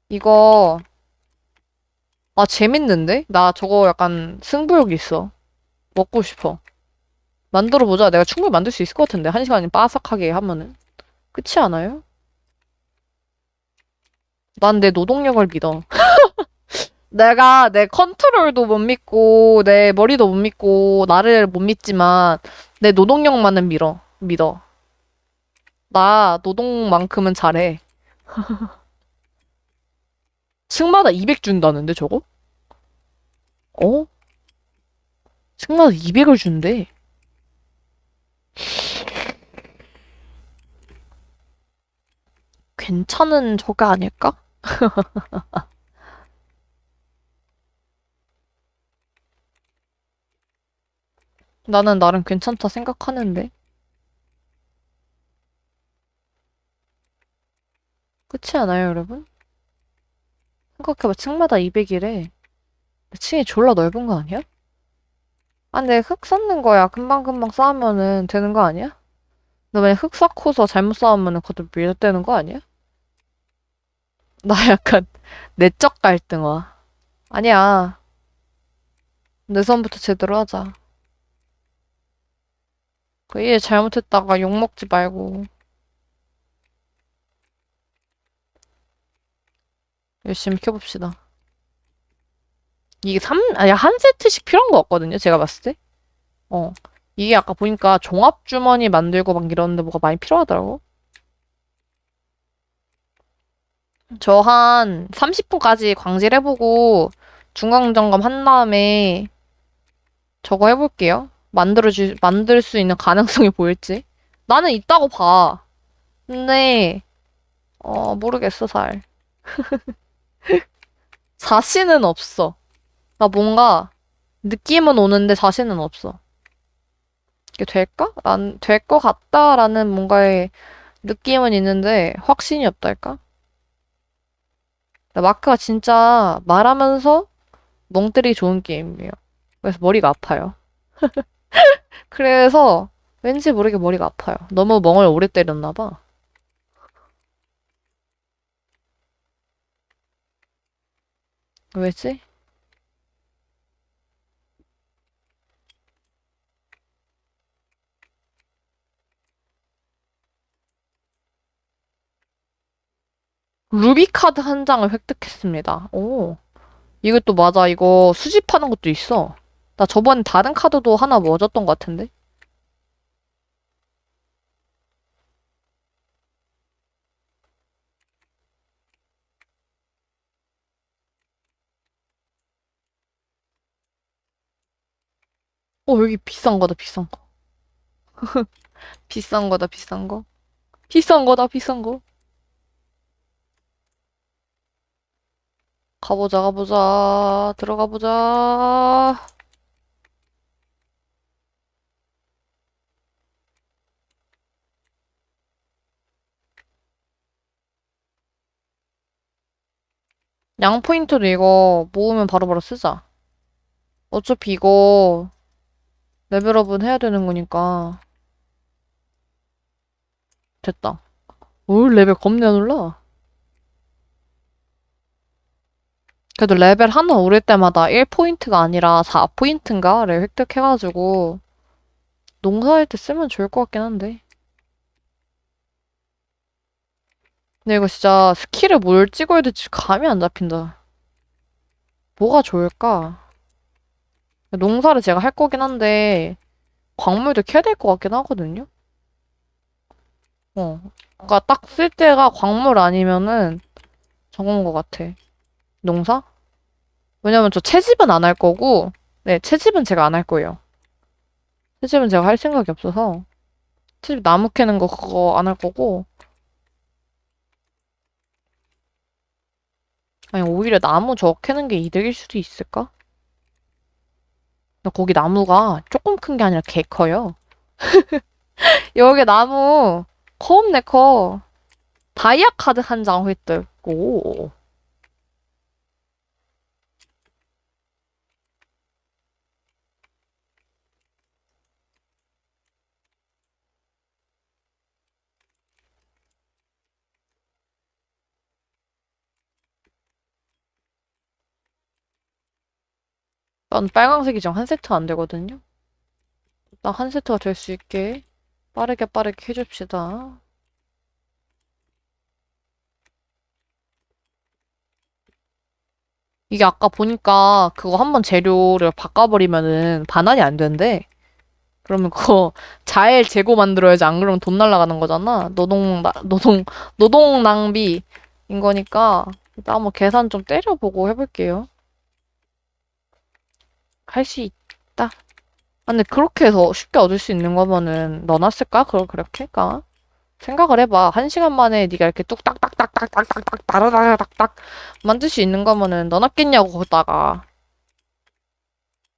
이거, 아, 재밌는데? 나 저거 약간 승부욕 있어. 먹고 싶어. 만들어보자. 내가 충분히 만들 수 있을 것 같은데. 한 시간이 빠삭하게 하면은. 그렇지 않아요? 난 내 노동력을 믿어. [LAUGHS] 내가 내 컨트롤도 못 믿고, 내 머리도 못 믿고, 나를 못 믿지만, 내 노동력만은 믿어. 믿어. 나 노동만큼은 잘해. [LAUGHS] 층마다 200 준다는데, 저거? 어? 층마다 200을 준대. 괜찮은 저게 아닐까? [LAUGHS] 나는 나름 괜찮다 생각하는데. 그렇지 않아요, 여러분? 생각해봐, 층마다 200이래. 층이 졸라 넓은 거 아니야? 아, 근데 흙 쌓는 거야. 금방금방 쌓으면은 되는 거 아니야? 너 만약 흙 쌓고서 잘못 쌓으면은 그것도 밀어대는 거 아니야? 나 [LAUGHS] 약간 내적 갈등 와. 아니야. 내 선부터 제대로 하자. 그일 잘못했다가 욕먹지 말고. 열심히 켜봅시다. 이게 3, 아니, 한 세트씩 필요한 거 같거든요, 제가 봤을 때. 어. 이게 아까 보니까 종합주머니 만들고 막 이러는데 뭐가 많이 필요하더라고. 저 한 30분까지 광질 해보고 중간점검 한 다음에 저거 해볼게요. 만들어주, 만들 수 있는 가능성이 보일지. 나는 있다고 봐. 근데, 어, 모르겠어, 잘. [LAUGHS] 자신은 없어. 나 뭔가 느낌은 오는데 자신은 없어. 이게 될까? 난될것 같다라는 뭔가의 느낌은 있는데 확신이 없달까? 마크가 진짜 말하면서 멍 때리기 좋은 게임이에요. 그래서 머리가 아파요. [LAUGHS] 그래서 왠지 모르게 머리가 아파요. 너무 멍을 오래 때렸나 봐. 왜지? 루비 카드 한 장을 획득했습니다. 오. 이것도 맞아. 이거 수집하는 것도 있어. 나 저번에 다른 카드도 하나 얻었던 것 같은데? 어, 여기 비싼 거다, 비싼 거. [LAUGHS] 비싼 거다, 비싼 거. 비싼 거다, 비싼 거. 가보자, 가보자. 들어가 보자. 양 포인트도 이거 모으면 바로바로 쓰자. 어차피 이거 레벨업은 해야 되는 거니까. 됐다. 오, 레벨 겁내 올라. 그래도 레벨 하나 오를 때마다 1포인트가 아니라 4포인트인가를 획득해가지고 농사할 때 쓰면 좋을 것 같긴 한데. 근데 이거 진짜 스킬을 뭘 찍어야 될지 감이 안 잡힌다. 뭐가 좋을까? 농사를 제가 할 거긴 한데 광물도 캐야 될 것 같긴 하거든요. 어. 그러니까 딱 쓸 때가 광물 아니면은 저건 것 같아. 농사? 왜냐면 저 채집은 안 할 거고, 네, 채집은 제가 안 할 거예요. 채집은 제가 할 생각이 없어서, 채집 나무 캐는 거 그거 안 할 거고, 아니, 오히려 나무 저 캐는 게 이득일 수도 있을까? 근데 거기 나무가 조금 큰 게 아니라 개 커요. [LAUGHS] 여기 나무 겁내 커. 다이아 카드 한 장 획득. 오. 난 빨강색이 지금 한 세트 안 되거든요. 나 한 세트가 될 수 있게 빠르게 빠르게 해줍시다. 이게 아까 보니까 그거 한번 재료를 바꿔버리면은 반환이 안 된대. 그러면 그거 [LAUGHS] 잘 재고 만들어야지 안 그러면 돈 날라가는 거잖아. 노동, 나, 노동, 노동 낭비인 거니까 일단 한번 계산 좀 때려보고 해볼게요. 할 수 있다. 아, 근데 그렇게 해서 쉽게 얻을 수 있는 거면은 넣어놨을까? 그걸 그렇게? 까 생각을 해봐. 한 시간 만에 네가 이렇게 뚝딱딱딱딱딱딱딱 따라다닥딱 만들 수 있는 거면은 넣어놨겠냐고 거기다가.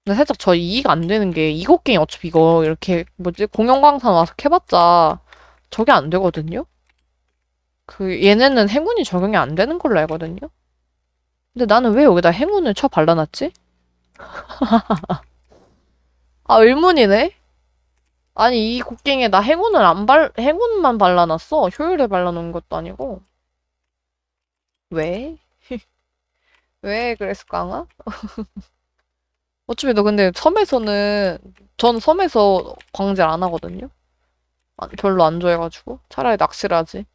근데 살짝 저 이해가 안 되는 게 이곡갱이 어차피 이거 이렇게 뭐지 공영 광산 와서 캐봤자 저게 안 되거든요. 그 얘네는 행운이 적용이 안 되는 걸로 알거든요. 근데 나는 왜 여기다 행운을 쳐 발라놨지? [LAUGHS] 아 의문이네. 아니 이 곡괭이에 나 행운을 안 발, 행운만 발라놨어. 효율에 발라놓은 것도 아니고. 왜? [LAUGHS] 왜 그랬을까? [LAUGHS] 어차피 너 근데 섬에서는 전 섬에서 광질 안 하거든요. 아, 별로 안 좋아해가지고 차라리 낚시를 하지.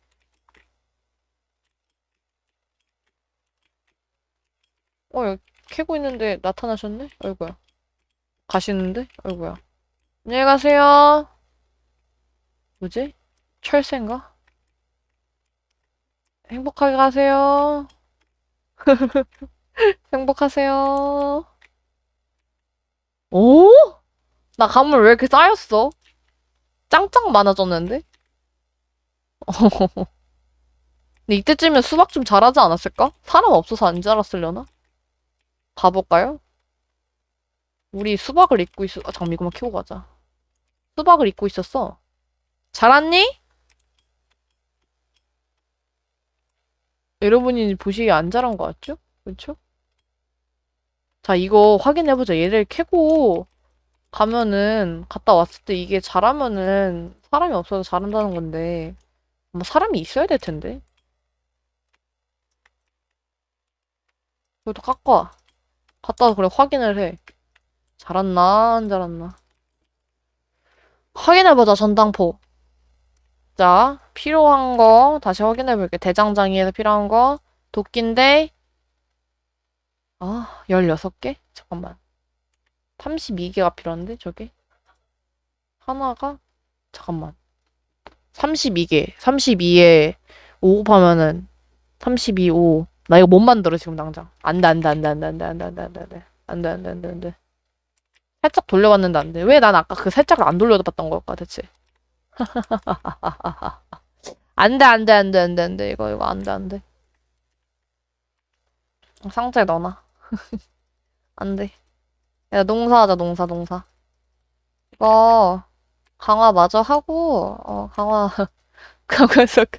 어, 여기 캐고 있는데 나타나셨네? 아이고야. 가시는데? 아이고야. 안녕히 가세요. 뭐지? 철새인가? 행복하게 가세요. [LAUGHS] 행복하세요. 오? 나 가물 왜 이렇게 쌓였어? 짱짱 많아졌는데? [LAUGHS] 근데 이때쯤이면 수박 좀 자라지 않았을까? 사람 없어서 안 자랐으려나? 가볼까요? 우리 수박을 입고 있어. 아, 잠깐 이거만 키고 가자. 수박을 입고 있었어. 자랐니? 여러분이 보시기에 안 자란 것 같죠? 그렇죠? 자, 이거 확인해보자. 얘를 캐고 가면은 갔다 왔을 때 이게 자라면은 사람이 없어서 자란다는 건데 뭐 사람이 있어야 될 텐데. 그래도 깎아. 갔다 와서 그래 확인을 해. 자랐나 안 자랐나. 확인해보자 전당포. 자 필요한 거 다시 확인해볼게. 대장장이에서 필요한 거 도끼인데 아 16개? 잠깐만 32개가 필요한데 저게 하나가 잠깐만 32개 32에 5 곱하면은 32, 5. 나 이거 못 만들어 지금 당장 안돼 안돼 안 돼 안 돼 안 돼 안 돼 안 돼 안 돼 안 돼 안 돼 안 돼 안 돼 안 돼 살짝 돌려봤는데 안 돼 왜 난 아까 그 살짝을 안 돌려봤던 걸까 대체 안 돼 안 돼 안 돼 안 돼 안 돼 이거 이거 안 돼 안 돼 상자에 넣어놔 안 돼 야 농사하자 농사 농사 이거 강화 마저 하고 어 강화 강화석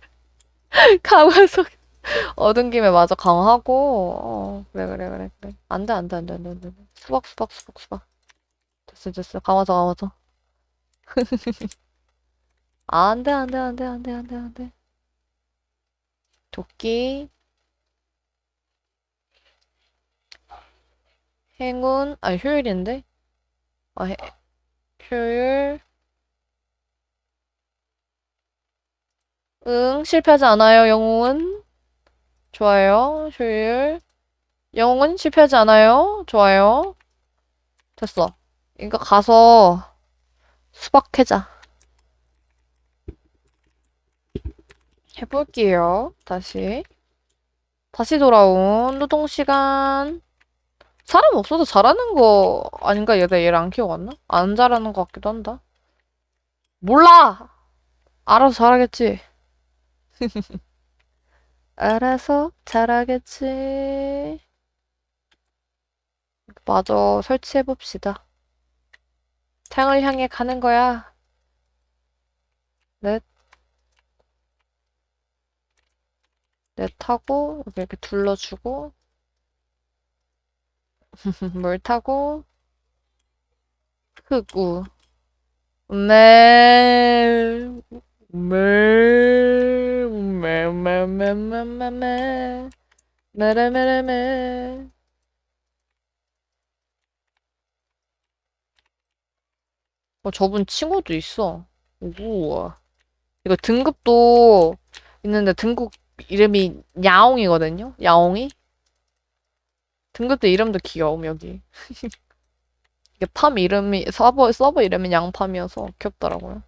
강화석 [LAUGHS] 얻은 김에 마저 강화하고 어 그래 그래 그래 그래. 안돼 안돼 안돼 안돼 안돼. 수박 수박 수박 수박. 됐어 됐어. 강화석 강화석 [LAUGHS] 안돼 안돼 안돼 안돼 안돼 안돼. 도끼. 행운. 아 효율인데? 아 해, 효율. 응 실패하지 않아요 영웅은 좋아요 효율 영웅은 실패하지 않아요 좋아요 됐어 이거 가서 수박 캐자 해볼게요 다시 다시 돌아온 노동 시간 사람 없어서 잘하는 거 아닌가? 얘가 얘를 안 키워갔나? 안 잘하는 것 같기도 한다. 몰라! 알아서 잘하겠지. [LAUGHS] 알아서 잘하겠지. 마저 설치해봅시다. 탱을 향해 가는 거야. 넷. 넷 하고, 여기 이렇게 둘러주고, [LAUGHS] 물 타고, 흑우. 매매매매매매매 매매매매 어 저분 친구도 있어 우와 이거 등급도 있는데 등급 이름이 야옹이거든요 야옹이 등급도 이름도 귀여움 여기 이게 팜 이름이 서버 서버 이름이 양팜이어서 귀엽더라고요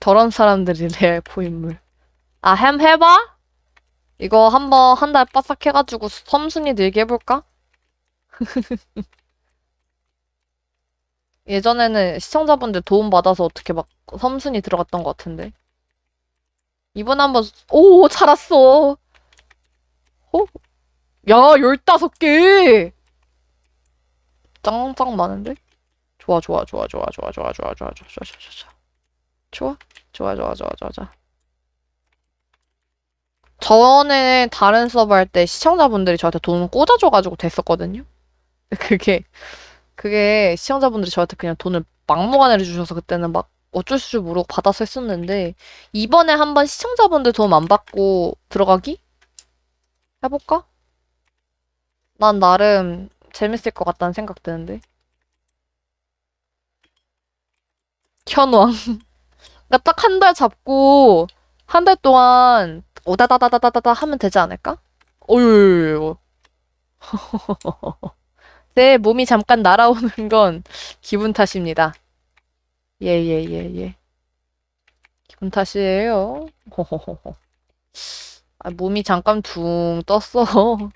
저런 사람들이 레알 고인물. 아, 햄 해봐? 이거 한번 한달 바싹 해가지고 섬순이 들게 해볼까? 예전에는 시청자분들 도움받아서 어떻게 막 섬순이 들어갔던 것 같은데. 이번 한번, 오, 잘 왔어. 어? 야, 열다섯 개! 짱짱 많은데? 좋아, 좋아, 좋아, 좋아, 좋아, 좋아, 좋아, 좋아, 좋아, 좋아, 좋아, 좋아. 좋아? 좋아, 좋아, 좋아, 좋아, 좋아. 전에 다른 서버 할 때 시청자분들이 저한테 돈을 꽂아줘가지고 됐었거든요? [LAUGHS] 그게, 그게 시청자분들이 저한테 그냥 돈을 막무가내로 주셔서 그때는 막 어쩔 줄 모르고 받아서 했었는데, 이번에 한번 시청자분들 도움 안 받고 들어가기? 해볼까? 난 나름 재밌을 것 같다는 생각 드는데. 현왕. [LAUGHS] 그러니까 딱 한 달 잡고 한 달 동안 오다다다다다다 하면 되지 않을까? 어유. [LAUGHS] 제 몸이 잠깐 날아오는 건 기분 탓입니다. 예, 예, 예, 예. 기분 탓이에요. [LAUGHS] 아, 몸이 잠깐 둥 떴어. [LAUGHS]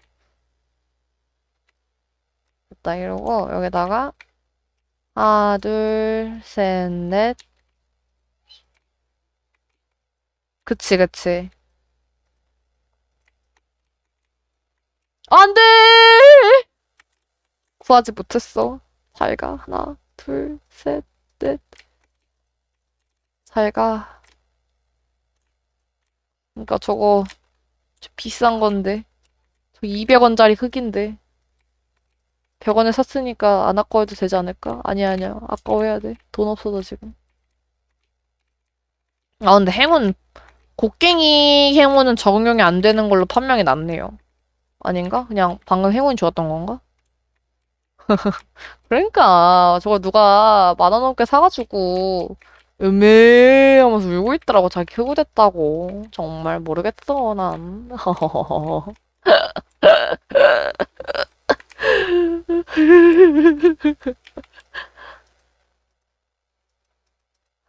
됐다, 이러고, 여기다가, 하나, 둘, 셋, 넷. 그치, 그치. 안 돼! 구하지 못했어. 잘 가. 하나, 둘, 셋, 넷. 잘 가. 그러니까 저거 저 비싼 건데. 저 200원짜리 흙인데. 100원에 샀으니까 안 아까워도 되지 않을까? 아니야, 아니야. 아까워해야 돼. 돈 없어서 지금. 아, 근데 행운, 곡괭이 행운은 적용이 안 되는 걸로 판명이 났네요. 아닌가? 그냥 방금 행운이 좋았던 건가? [LAUGHS] 그러니까 저거 누가 만 원 넘게 사가지고 음에 하면서 울고 있더라고 자기 흑우됐다고 정말 모르겠어 난 [LAUGHS]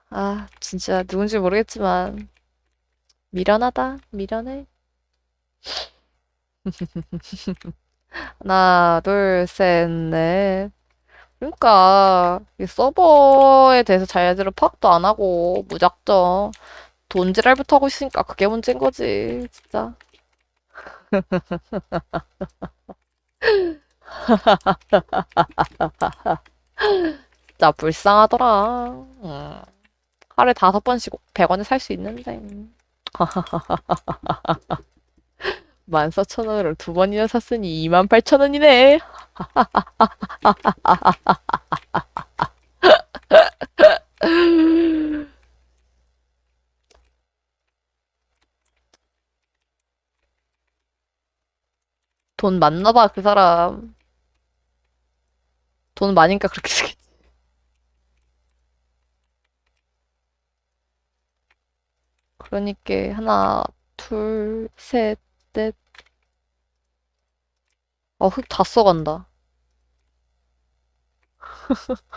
아 진짜 누군지 모르겠지만 미련하다? 미련해? [LAUGHS] 하나 둘 셋 넷. 그러니까 이 서버에 대해서 자기들은 파악도 안 하고 무작정 돈지랄부터 하고 있으니까 그게 문제인 거지 진짜. [LAUGHS] 진짜 불쌍하더라. 음. 하루에 다섯 번씩 100원에 살 수 있는데 [LAUGHS] 14,000원으로 두 번이나 샀으니 28,000원이네 [LAUGHS] 돈 많나 봐, 그 사람. 돈 많으니까 그렇게 쓰겠지. 그러니까 하나, 둘, 셋, 넷. 아, 흙 다 써간다. [LAUGHS]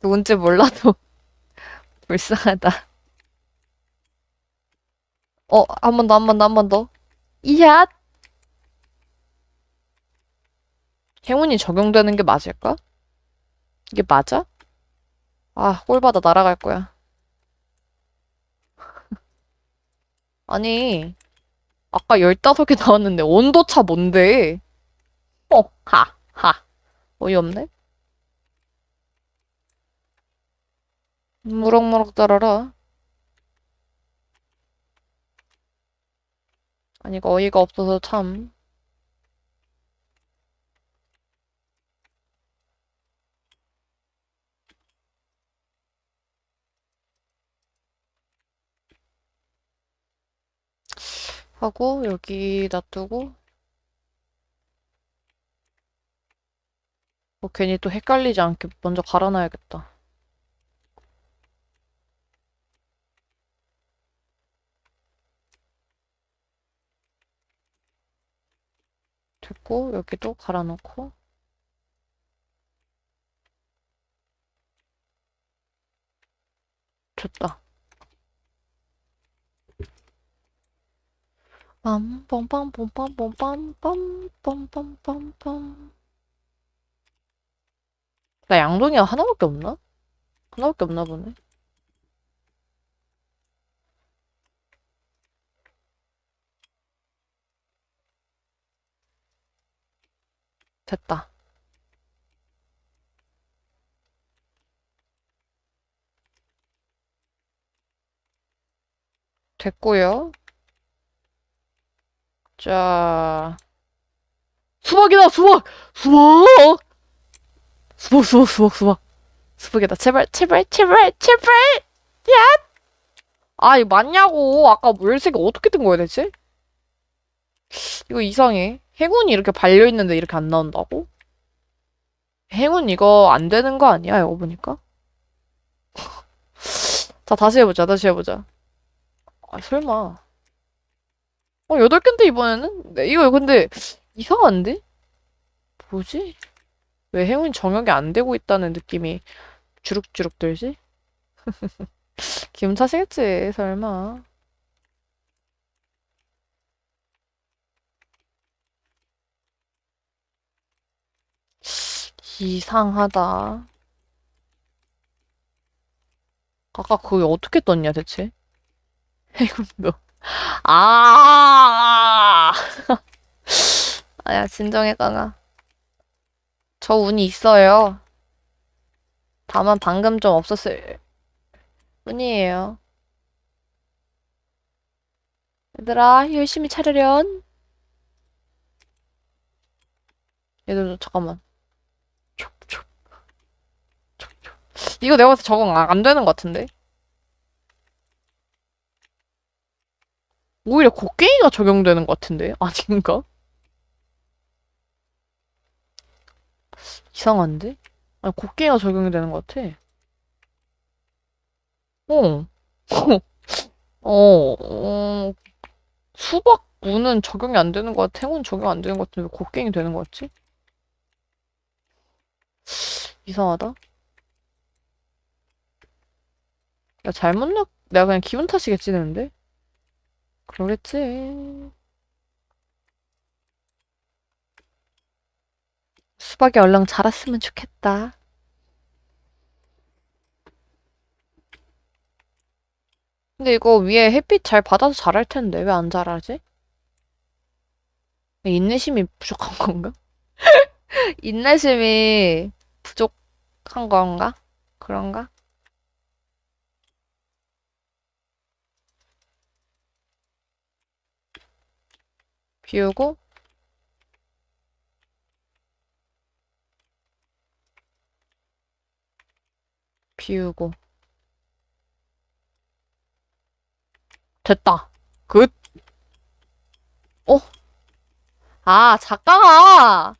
누군지 몰라도 [LAUGHS] 불쌍하다. 어, 한 번 더, 한 번 더, 한 번 더. 이야! 행운이 적용되는 게 맞을까? 이게 맞아? 아, 꼴받아 날아갈 거야. [LAUGHS] 아니, 아까 15개 나왔는데 온도차 뭔데? 어, 하, 하. 어이없네? 무럭무럭 자라라. 아니, 이거 어이가 없어서 참. 하고, 여기 놔두고. 뭐 괜히 또 헷갈리지 않게 먼저 갈아놔야겠다. 됐고, 여기도 갈아놓고. 됐다. 빰빰빰빰빰빰빰빰빰빰빰 나 양동이가 하나밖에 없나? 하나밖에 없나 보네. 됐다. 됐고요. 자, 수박이다, 수박! 수박! 수박, 수박, 수박, 수박. 수박이다. 제발, 제발, 제발, 제발! 야! 아, 이거 맞냐고. 아까 물색이 어떻게 된 거야, 대체? 이거 이상해. 행운이 이렇게 발려있는데 이렇게 안 나온다고? 행운 이거 안 되는 거 아니야, 이거 보니까? [LAUGHS] 자, 다시 해보자, 다시 해보자. 아, 설마. 어, 여덟 개인데, 이번에는? 네, 이거 근데, 이상한데? 뭐지? 왜 행운 정역이 안 되고 있다는 느낌이 주룩주룩 들지? [LAUGHS] 기분 탓이겠지, 설마. 이상하다. 아까 그게 어떻게 떴냐, 대체? [LAUGHS] 행운도. 아! [LAUGHS] 아야, 진정해, 강아. 저 운이 있어요. 다만 방금 좀 없었을 뿐이에요. 얘들아, 열심히 차르련. 얘들, 잠깐만. 이거 내가 봐서 적응 안 되는 것 같은데? 오히려 곡괭이가 적용되는 것 같은데? [LAUGHS] 아닌가? 이상한데? 아니, 곡괭이가 적용이 되는 것 같아. 어. [LAUGHS] 어, 어, 수박 무는 적용이 안 되는 것 같아. 행운 적용 안 되는 것 같은데 왜 곡괭이 되는 것 같지? 이상하다. 야, 잘못 넣, 내가 그냥 기분 탓이겠지, 되는데? 그러겠지. 수박이 얼른 자랐으면 좋겠다. 근데 이거 위에 햇빛 잘 받아서 자랄 텐데 왜 안 자라지? 인내심이 부족한 [LAUGHS] 건가? 인내심이 부족한 건가? 그런가? 비우고 비우고 됐다. 굿. 어? 아, 작가가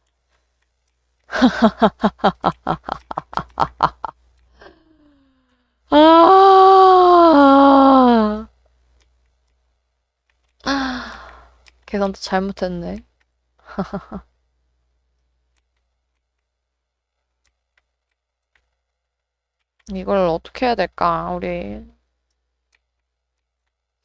[LAUGHS] 아. 계산도 잘못했네. [LAUGHS] 이걸 어떻게 해야 될까, 우리.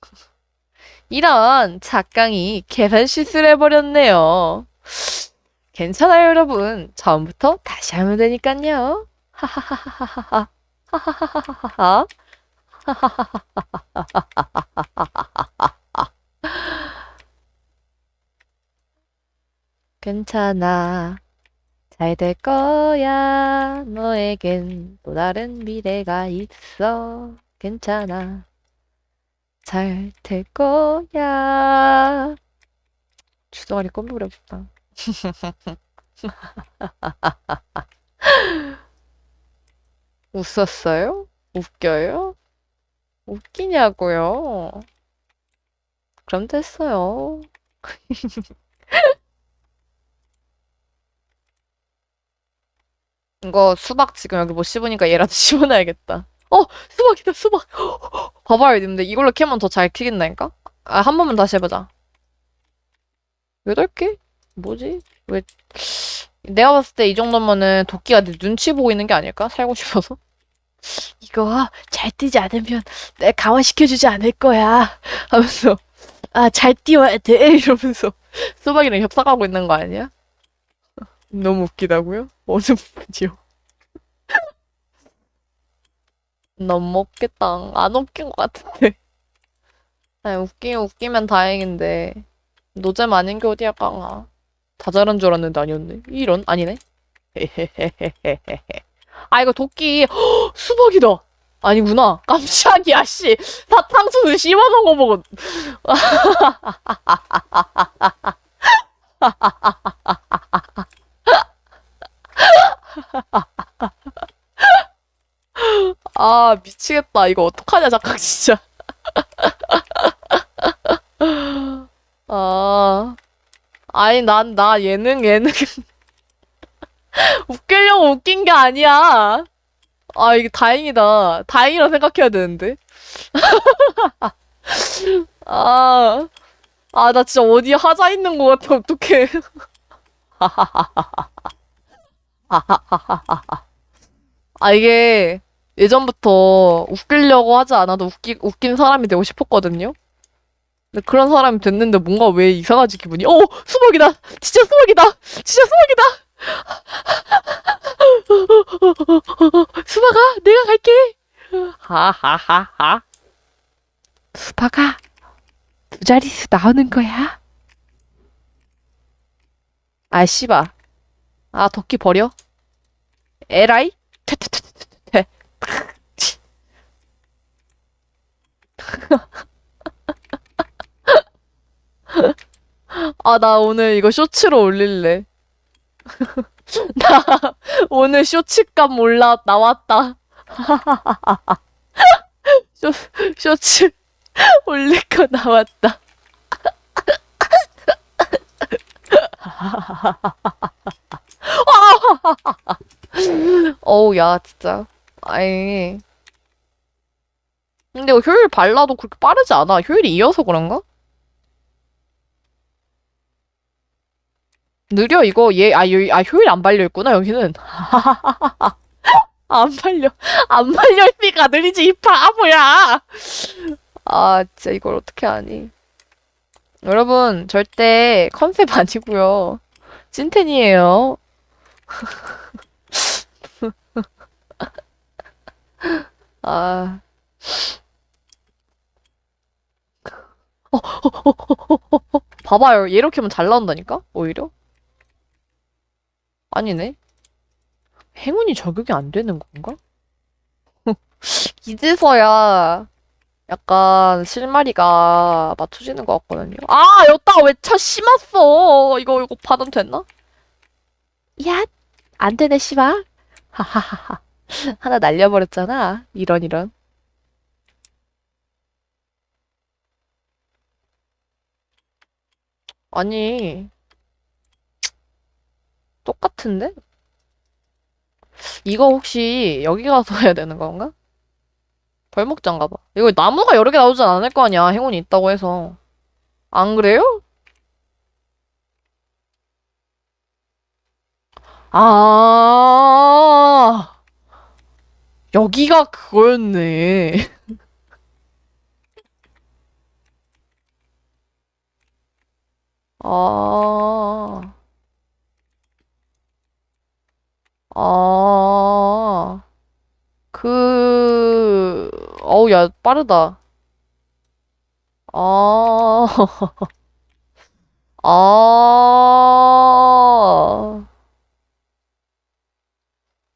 [LAUGHS] 이런 작강이 계산 실수를 해버렸네요. [LAUGHS] 괜찮아요, 여러분. 처음부터 다시 하면 되니깐요. 하하하하하하. 하하하하하. 괜찮아. 잘 될 거야. 너에겐 또 다른 미래가 있어. 괜찮아. 잘 될 거야. 주둥아리 껌부려 싶다. [LAUGHS] 웃었어요? 웃겨요? 웃기냐고요? 그럼 됐어요. [LAUGHS] 이거 수박 지금 여기 못 씹으니까 얘라도 [LAUGHS] 씹어놔야겠다. 어! 수박이다, 수박! [GASPS] 봐봐요, 님들. 이걸로 캐면 더 잘 키긴다니까? 아, 한 번만 다시 해보자. 여덟 개? 뭐지? 왜, 내가 봤을 때 이 정도면은 도끼가 내 눈치 보고 있는 게 아닐까? 살고 싶어서? [LAUGHS] 이거 잘 뛰지 않으면 내가 강화시켜주지 않을 거야. 하면서, 아, 잘 뛰어야 돼. [LAUGHS] 이러면서 수박이랑 협상하고 있는 거 아니야? 너무 웃기다고요? 어느 부분이요? 너무 웃겠다. 안 웃긴 것 같은데. [LAUGHS] 아니, 웃기면 웃기면 다행인데. 노잼 아닌 게 어디야, 깡아. 다 잘한 줄 알았는데 아니었네. 이런? 아니네. [LAUGHS] 아, 이거 도끼. 헉, [GASPS] 수박이다. 아니구나. 깜짝이야, 씨. 사탕수수 씹어놓은 거 보고. [LAUGHS] 아, 미치겠다. 이거 어떡하냐, 잠깐, 진짜. 아, 아니, 난, 나 예능, 예능. 웃기려고 웃긴 게 아니야. 아, 이게 다행이다. 다행이라 생각해야 되는데. 아, 아, 나 진짜 어디 하자 있는 것 같아, 어떡해. [LAUGHS] 아, 이게 예전부터 웃기려고 하지 않아도 웃기, 웃긴 사람이 되고 싶었거든요? 근데 그런 사람이 됐는데 뭔가 왜 이상하지 기분이? 어! 수박이다! 진짜 수박이다! 진짜 수박이다! 수박아, 내가 갈게! 하하하하. 수박아, 두 자릿수 나오는 거야? 아, 씨바. 아, 도끼 버려? 에라이? 퇴퇴퇴퇴퇴. 아, 나 오늘 이거 쇼츠로 올릴래. [LAUGHS] 나 오늘 쇼츠감 올라 나왔다. [LAUGHS] 쇼, 쇼츠 올릴 거 나왔다. [LAUGHS] [LAUGHS] 어우, 야, 진짜. 아니. 근데 효율 발라도 그렇게 빠르지 않아. 효율이 이어서 그런가? 느려, 이거. 얘, 아, 아, 효율 안 발려 있구나, 여기는. [LAUGHS] 안 발려. 안 발려있으니까 느리지, 이 바보야! 아, 진짜 이걸 어떻게 하니. 여러분, 절대 컨셉 [LAUGHS] 아니고요. 찐텐이에요. [LAUGHS] 아. 봐봐요. 얘 이렇게 하면 잘 나온다니까? 오히려? 아니네. 행운이 적용이 안 되는 건가? [LAUGHS] 이제서야 약간 실마리가 맞춰지는 것 같거든요. 아, 여기다가 왜 차 심었어? 이거, 이거 받으면 됐나? 야, 안 되네, 씨발. 하하하하. 하나 날려버렸잖아. 이런, 이런. 아니, 똑같은데? 이거 혹시 여기 가서 해야 되는 건가? 벌목장가 봐. 이거 나무가 여러 개 나오진 않을 거 아니야. 행운이 있다고 해서. 안 그래요? 아, 여기가 그거였네. [LAUGHS] 아, 아, 그, 어우, 야, 빠르다. 아, [LAUGHS] 아,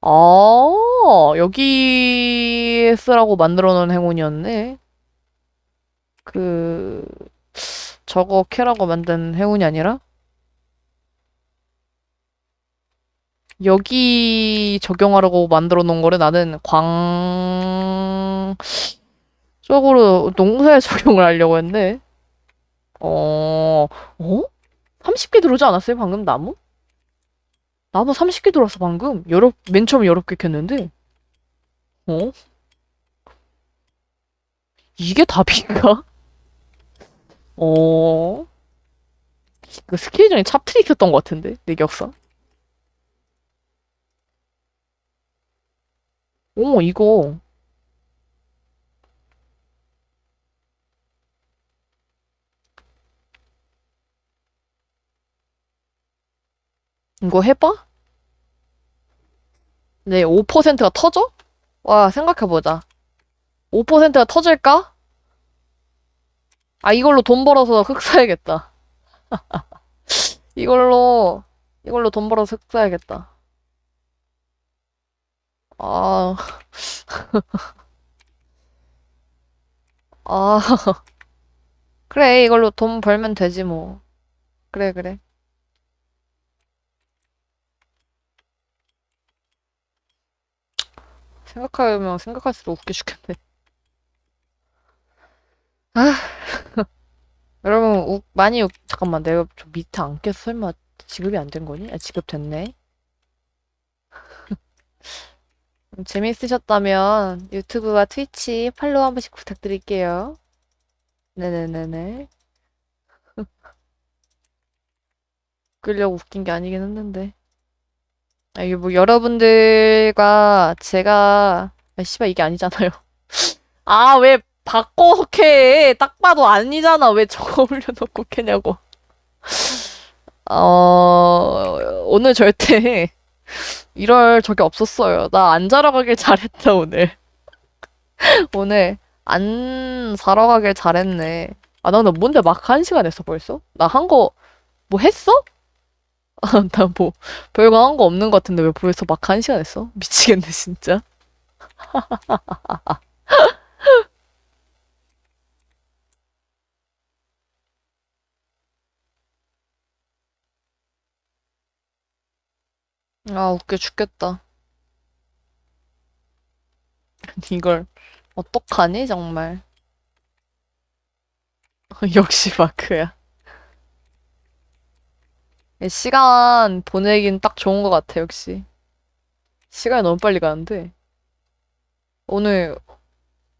아, 여기 쓰라고 만들어 놓은 행운이었네. 그, 저거 캐라고 만든 행운이 아니라? 여기 적용하라고 만들어 놓은 거를 나는 광 쪽으로 농사에 [LAUGHS] 적용을 하려고 했네. 어, 어? 30개 들어오지 않았어요? 방금 나무? 나무 30개 들어왔어, 방금. 여러, 맨 처음에 여러 개 캤는데. 어? 이게 답인가? [LAUGHS] 어? 그 스킬 중에 찹트릭이었던 것 같은데? 내 격사? 어머, 이거. 이거 해봐? 네, 5%가 터져? 와, 생각해보자. 5%가 터질까? 아, 이걸로 돈 벌어서 흙 사야겠다. [LAUGHS] 이걸로, 이걸로 돈 벌어서 흙 사야겠다. 아, [LAUGHS] 아, [LAUGHS] 그래, 이걸로 돈 벌면 되지, 뭐. 그래, 그래. 생각하면 생각할수록 웃겨 죽겠네. 아, [LAUGHS] 여러분, 우, 많이, 웃, 잠깐만, 내가 저 밑에 안 껴서 설마 지급이 안 된 거니? 아, 지급 됐네. [LAUGHS] 재미있으셨다면 유튜브와 트위치 팔로우 한 번씩 부탁드릴게요. 네네네네. [LAUGHS] 웃기려고 웃긴 게 아니긴 했는데. 아, 이게 뭐 여러분들과 제가 아, 씨발 이게 아니잖아요. [LAUGHS] 아, 왜 바꿔서 캐? 딱 봐도 아니잖아. 왜 저거 [LAUGHS] 올려놓고 캐냐고. 어, 오늘 절대 [LAUGHS] 이럴 적이 없었어요. 나 안 자러 가길 잘했다, 오늘. 오늘 안 자러 가길 잘했네. 아, 나 근데 뭔데 막 한 시간 했어, 벌써? 나 한 거, 뭐 했어? [LAUGHS] 나 뭐, 별거 한 거 없는 것 같은데 왜 벌써 막 한 시간 했어? [LAUGHS] 미치겠네, 진짜. [LAUGHS] 아, 웃겨 죽겠다. 이걸, 어떡하니, 정말. 역시 마크야. 시간 보내긴 딱 좋은 것 같아, 역시. 시간이 너무 빨리 가는데. 오늘,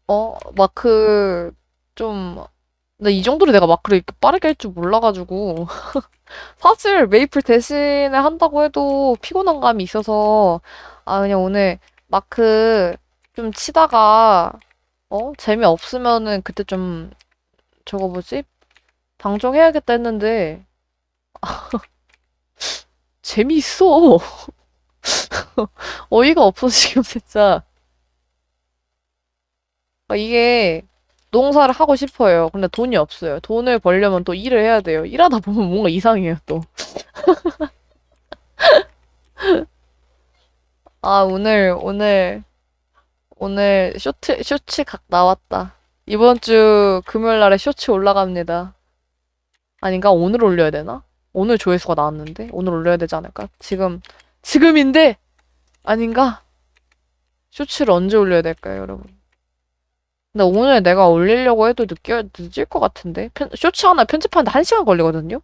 어, 마크, 좀, 근데 이 정도로 내가 마크를 이렇게 빠르게 할 줄 몰라가지고. [LAUGHS] 사실 메이플 대신에 한다고 해도 피곤한 감이 있어서, 아, 그냥 오늘 마크 좀 치다가, 어? 재미없으면은 그때 좀, 저거 뭐지? 방종해야겠다 했는데, [LAUGHS] 재미있어. [LAUGHS] 어이가 없어, 지금 진짜. 아, 이게 농사를 하고 싶어요. 근데 돈이 없어요. 돈을 벌려면 또 일을 해야 돼요. 일하다 보면 뭔가 이상해요, 또. [LAUGHS] 아, 오늘, 오늘, 오늘 쇼트, 쇼츠 각 나왔다. 이번 주 금요일 날에 쇼츠 올라갑니다. 아닌가? 오늘 올려야 되나? 오늘 조회수가 나왔는데? 오늘 올려야 되지 않을까? 지금, 지금인데? 아닌가? 쇼츠를 언제 올려야 될까요, 여러분? 근데 오늘 내가 올리려고 해도 늦게, 늦을 것 같은데? 편, 쇼츠 하나 편집하는데 한 시간 걸리거든요?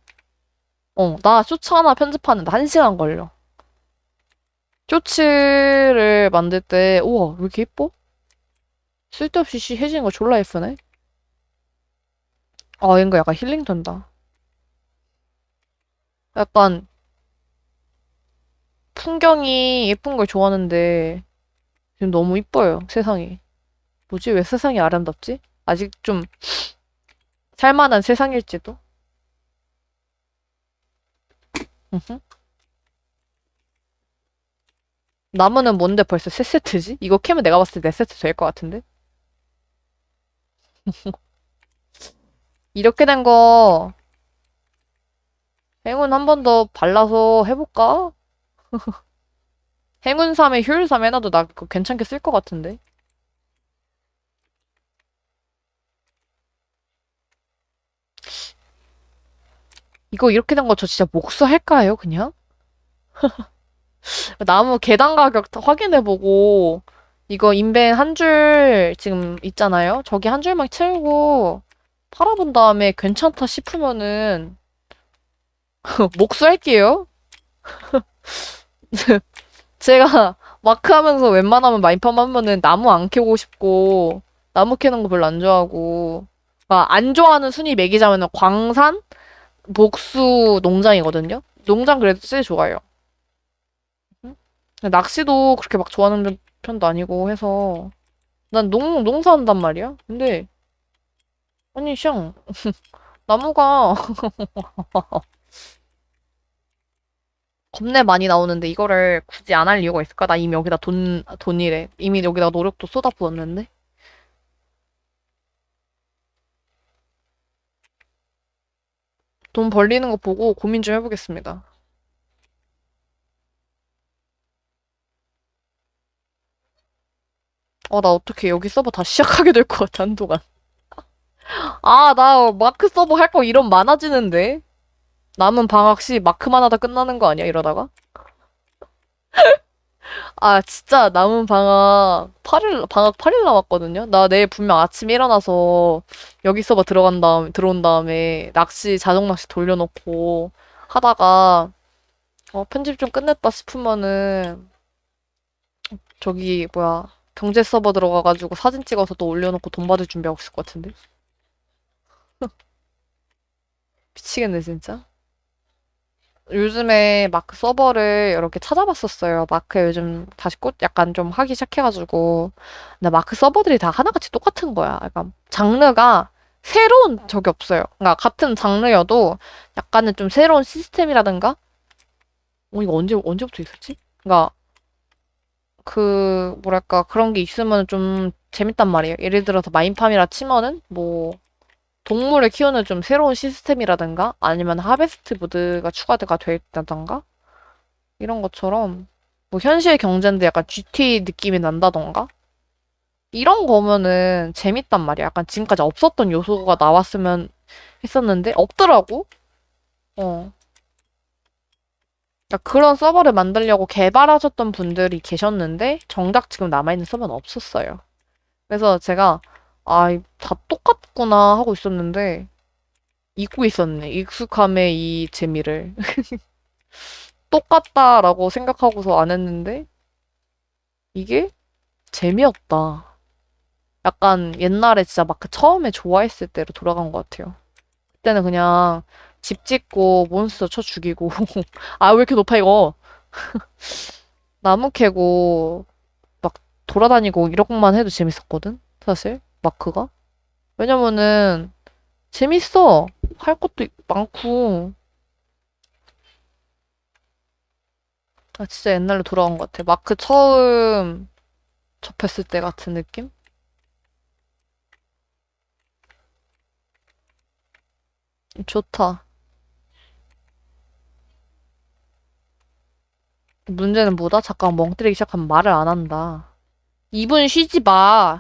어, 나 쇼츠 하나 편집하는데 한 시간 걸려. 쇼츠를 만들 때, 우와, 왜 이렇게 예뻐? 쓸데없이 시 해지는 거 졸라 예쁘네? 아, 이거 약간 힐링 된다. 약간, 풍경이 예쁜 걸 좋아하는데, 지금 너무 이뻐요, 세상이. 뭐지? 왜 세상이 아름답지? 아직 좀 살만한 세상일지도? 나무는 뭔데 벌써 세 세트지? 이거 캐면 내가 봤을 때네 세트 될 것 같은데? [LAUGHS] 이렇게 된 거 행운 한 번 더 발라서 해볼까? [LAUGHS] 행운 3에 효율 3 해놔도 나 그거 괜찮게 쓸 것 같은데. 이거 이렇게 된 거 저 진짜 목수할까요, 그냥? [LAUGHS] 나무 계단 가격 확인해보고, 이거 인벤 한 줄 지금 있잖아요? 저기 한 줄만 채우고, 팔아본 다음에 괜찮다 싶으면은, [LAUGHS] 목수할게요. [LAUGHS] 제가 마크 하면서 웬만하면 마인팜 하면은 나무 안 캐고 싶고, 나무 캐는 거 별로 안 좋아하고, 그러니까 안 좋아하는 순위 매기자면은 광산, 목수, 농장이거든요? 농장 그래도 제일 좋아요. 응? 낚시도 그렇게 막 좋아하는 편도 아니고 해서, 난 농, 농사한단 말이야? 근데, 아니, 샹, [LAUGHS] 나무가 겁내 많이 나오는데 이거를 굳이 안 할 이유가 있을까? 나 이미 여기다 돈, 돈이래. 이미 여기다 노력도 쏟아부었는데? 돈 벌리는 거 보고 고민 좀 해보겠습니다. 어, 나 어떻게 여기 서버 다시 시작하게 될 것 같아, 한동안. [LAUGHS] 아, 나 마크 서버 할 거 이런 많아지는데? 남은 방학 시 마크만 하다 끝나는 거 아니야, 이러다가? [LAUGHS] 아, 진짜 남은 방학 8일, 방학 8일 남았거든요? 나 내일 분명 아침에 일어나서 여기 서버 들어간 다음, 들어온 다음에 낚시, 자동 낚시 돌려놓고 하다가, 어, 편집 좀 끝냈다 싶으면은, 저기, 뭐야, 경제 서버 들어가가지고 사진 찍어서 또 올려놓고 돈 받을 준비하고 있을 것 같은데? [LAUGHS] 미치겠네, 진짜. 요즘에 마크 서버를 이렇게 찾아봤었어요. 마크 요즘 다시 꽃 약간 좀 하기 시작해가지고. 근데 마크 서버들이 다 하나같이 똑같은 거야. 약간 장르가 새로운 적이 없어요. 그러니까 같은 장르여도 약간은 좀 새로운 시스템이라든가? 어, 이거 언제, 언제부터 있었지? 그러니까 그, 뭐랄까, 그런 게 있으면 좀 재밌단 말이에요. 예를 들어서 마인팜이라 치면은 뭐, 동물을 키우는 좀 새로운 시스템이라든가 아니면 하베스트 모드가 추가가 돼 있다던가 이런 것처럼 뭐 현실 경제인데 약간 GTA 느낌이 난다던가 이런 거면은 재밌단 말이야. 약간 지금까지 없었던 요소가 나왔으면 했었는데 없더라고. 어. 그러니까 그런 서버를 만들려고 개발하셨던 분들이 계셨는데 정작 지금 남아있는 서버는 없었어요. 그래서 제가 아, 다 똑같구나 하고 있었는데 잊고 있었네. 익숙함의 이 재미를. [LAUGHS] 똑같다라고 생각하고서 안 했는데 이게 재미없다. 약간 옛날에 진짜 막그 처음에 좋아했을 때로 돌아간 것 같아요. 그때는 그냥 집 짓고 몬스터 쳐 죽이고 [LAUGHS] 아, 왜 이렇게 높아 이거? [LAUGHS] 나무 캐고 막 돌아다니고 이런 것만 해도 재밌었거든, 사실. 마크가? 왜냐면은 재밌어. 할 것도 많고. 아, 진짜 옛날로 돌아온 것 같아. 마크 처음 접했을 때 같은 느낌? 좋다. 문제는 뭐다? 잠깐 멍 때리기 시작하면 말을 안 한다. 2분 쉬지 마.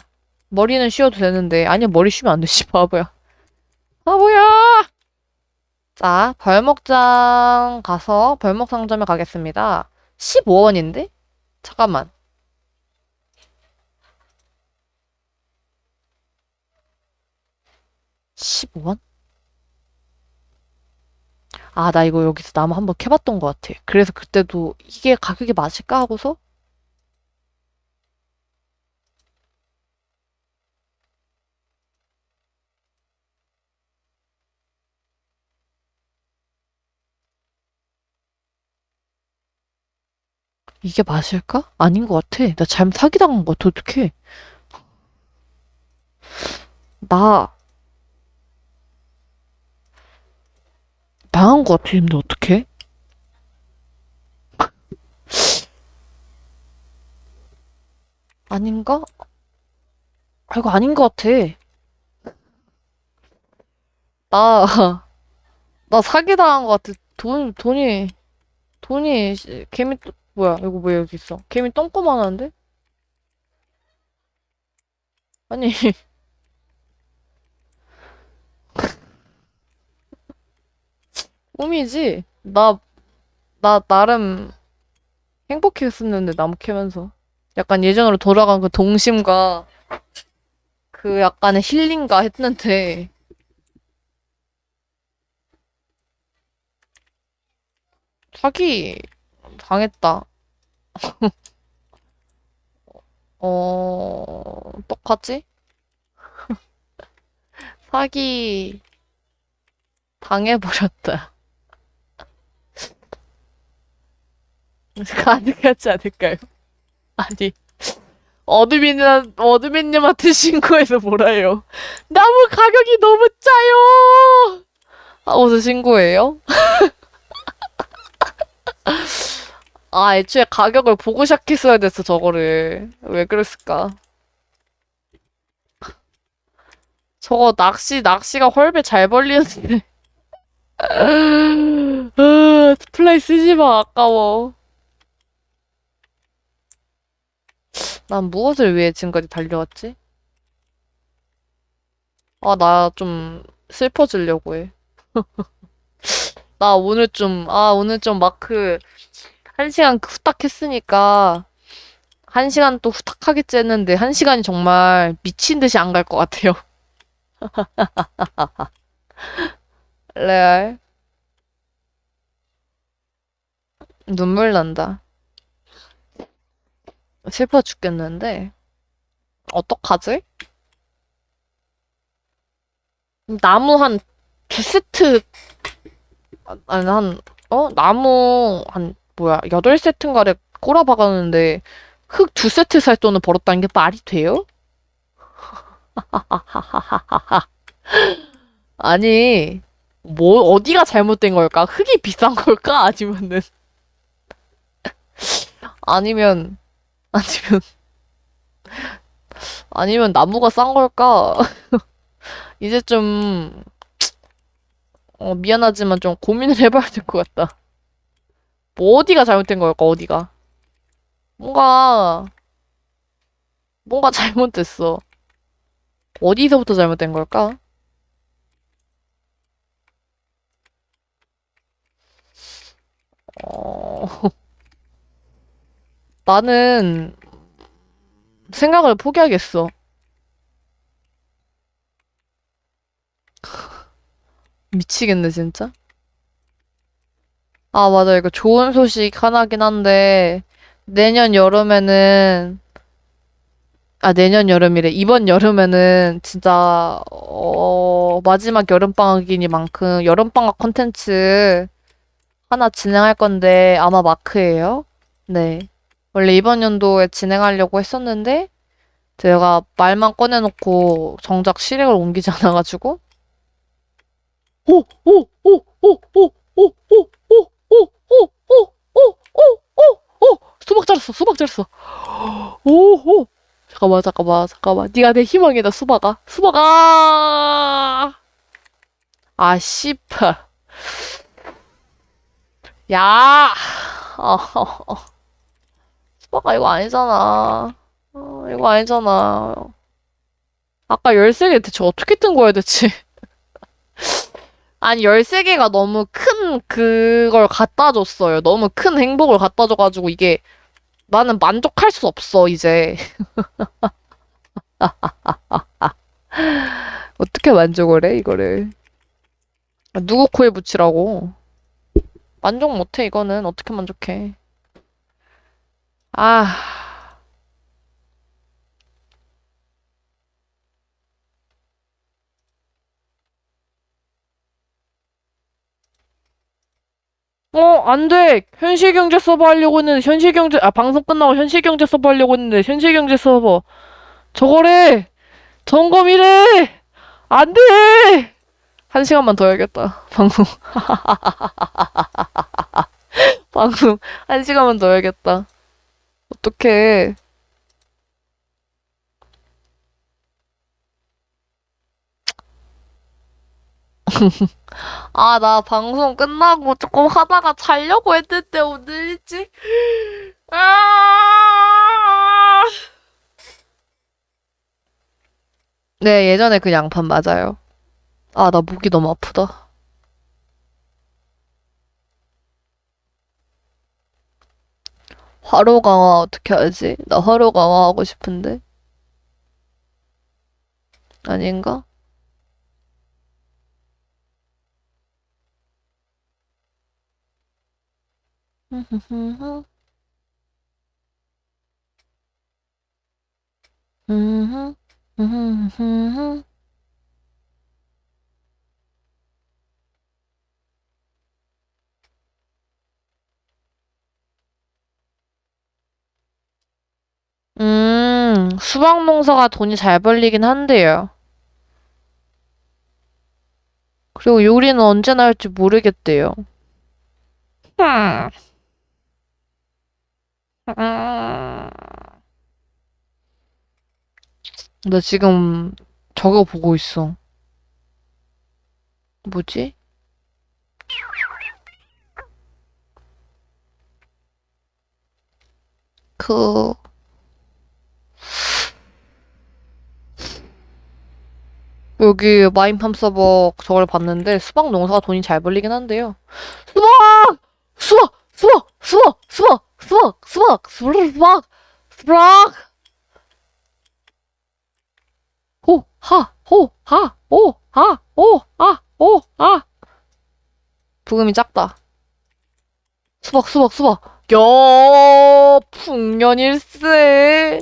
머리는 쉬어도 되는데. 아니야, 머리 쉬면 안 되지, [LAUGHS] 바보야. 바보야! 자, 벌목장 가서 벌목 상점에 가겠습니다. 15원인데? 잠깐만. 15원? 아, 나 이거 여기서 나무 한번 캐봤던 것 같아. 그래서 그때도 이게 가격이 맞을까 하고서 이게 맞을까? 아닌 것 같아. 나 잘못 사기당한 것 같아. 어떡해. 나 망한 것 같아. 근데 어떡해? 아닌가? 아, 이거 아닌 것 같아. 나, 나 사기당한 것 같아. 돈, 돈이, 돈이, 씨, 개미, 똥- 뭐야, 이거 왜 여기 있어? 개미 똥꼬만한데? 아니, [LAUGHS] 꿈이지? 나, 나, 나름 행복했었는데, 나무 캐면서. 약간 예전으로 돌아간 그 동심과 그 약간의 힐링가 했는데, 사기 당했다. 어, 똑같지? [LAUGHS] 사기 당해버렸다. [LAUGHS] 가능하지 않을까요? 아니, 어드민이나, 어드민님한테 신고해서 뭐라요? 나무 가격이 너무 짜요! 하고서 신고해요? [LAUGHS] 아, 애초에 가격을 보고 시작했어야 됐어, 저거를. 왜 그랬을까? 저거 낚시, 낚시가 헐배 잘 벌리는데. [LAUGHS] 아, 플레이 쓰지 마, 아까워. 난 무엇을 위해 지금까지 달려왔지? 아, 나 좀 슬퍼지려고 해. [LAUGHS] 나 오늘 좀, 아, 오늘 좀 마크 한 시간 후딱 했으니까 한 시간 또 후딱 하겠지 했는데 한 시간이 정말 미친 듯이 안 갈 것 같아요. [LAUGHS] 레알. 눈물 난다. 슬퍼 죽겠는데. 어떡하지? 나무 한 두 세트, 아, 아니, 한, 어? 나무 한, 뭐야, 여덟 세트인가를 꼬라박았는데, 흙 두 세트 살 돈을 벌었다는 게 말이 돼요? [LAUGHS] 아니, 뭐, 어디가 잘못된 걸까? 흙이 비싼 걸까? 아니면은, [LAUGHS] 아니면, 아니면, 아니면 나무가 싼 걸까? [LAUGHS] 이제 좀, 어, 미안하지만 좀 고민을 해봐야 될 것 같다. 뭐 어디가 잘못된 걸까, 어디가? 뭔가, 뭔가 [LAUGHS] 잘못됐어. 어디서부터 잘못된 걸까? 어, [LAUGHS] 나는 생각을 포기하겠어. [LAUGHS] 미치겠네, 진짜. 아, 맞아. 이거 좋은 소식 하나긴 한데, 내년 여름에는, 아, 내년 여름이래. 이번 여름에는 진짜, 어, 마지막 여름방학이니만큼 여름방학 콘텐츠 하나 진행할 건데, 아마 마크예요. 네. 원래 이번 연도에 진행하려고 했었는데, 제가 말만 꺼내놓고 정작 실행을 옮기지 않아가지고, 오, 오, 오, 오, 오, 오, 오, 오, 오, 오, 수박 잘랐어, 수박 잘랐어. 오, 오. 잠깐만, 잠깐만, 잠깐만. 네가 내 희망이다, 수박아. 수박아! 아, 씨발. 야! 어, 어, 어. 수박아, 이거 아니잖아. 어, 이거 아니잖아. 아까 13개 대체 어떻게 뜬 거야, 대체? 아니, 13개가 너무 큰 그걸 갖다 줬어요. 너무 큰 행복을 갖다 줘가지고 이게 나는 만족할 수 없어, 이제. [LAUGHS] 어떻게 만족을 해, 이거를. 아, 누구 코에 붙이라고. 만족 못해, 이거는. 어떻게 만족해. 아, 어, 안 돼! 현실 경제 서버 하려고 했는데, 현실 경제, 아, 방송 끝나고 현실 경제 서버 하려고 했는데, 현실 경제 서버. 저거래! 점검이래! 안 돼! 한 시간만 더 해야겠다. [LAUGHS] 방송. [LAUGHS] 방송. 한 시간만 더 해야겠다. 어떡해. [LAUGHS] 아, 나 방송 끝나고 조금 하다가 자려고 했는데 오늘 일찍. 아! 네, 예전에 그 양판 맞아요. 아, 나 목이 너무 아프다. 화로 강화 어떻게 하지? 나 화로 강화하고 싶은데. 아닌가? 음, 수박 농사가 돈이 잘 벌리긴 한데요. 그리고 요리는 언제나 할지 모르겠대요. 음. 음. 나 지금 저거 보고 있어. 뭐지? 그, 여기 마인팜 서버 저걸 봤는데 수박 농사가 돈이 잘 벌리긴 한데요. 수박! 수박! 수박! 수박! 수박! 수박! 수박! 수박! 수박! 호! 하! 호! 하! 오! 하! 오! 아! 오! 아! 부금이 작다. 수박! 수박! 수박! 야! 풍년일세!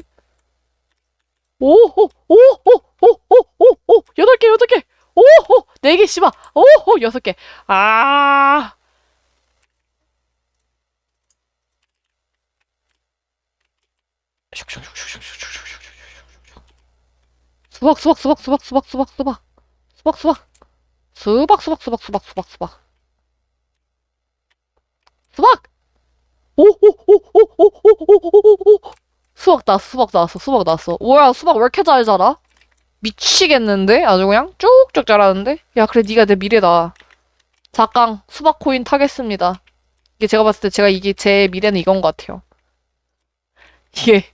오 호! 오호! 오오 오 오 여덟 개 여덟 개 오 호 네 개 씨발 오 호 여섯 개 아 수박 수박 수박 수박 수박 수박 수박 수박 수박 수박 수박 수박 수박 수박 수박 수박 오오오오오오오오오 수박 나왔어 수박 나왔어 수박 나왔어 뭐야 수박 왜 이렇게 잘 자라 미치겠는데? 아주 그냥 쭉쭉 자라는데? 야, 그래, 네가 내 미래다. 잠깐, 수박 코인 타겠습니다. 이게 제가 봤을 때 제가 이게 제 미래는 이건 것 같아요. 이게,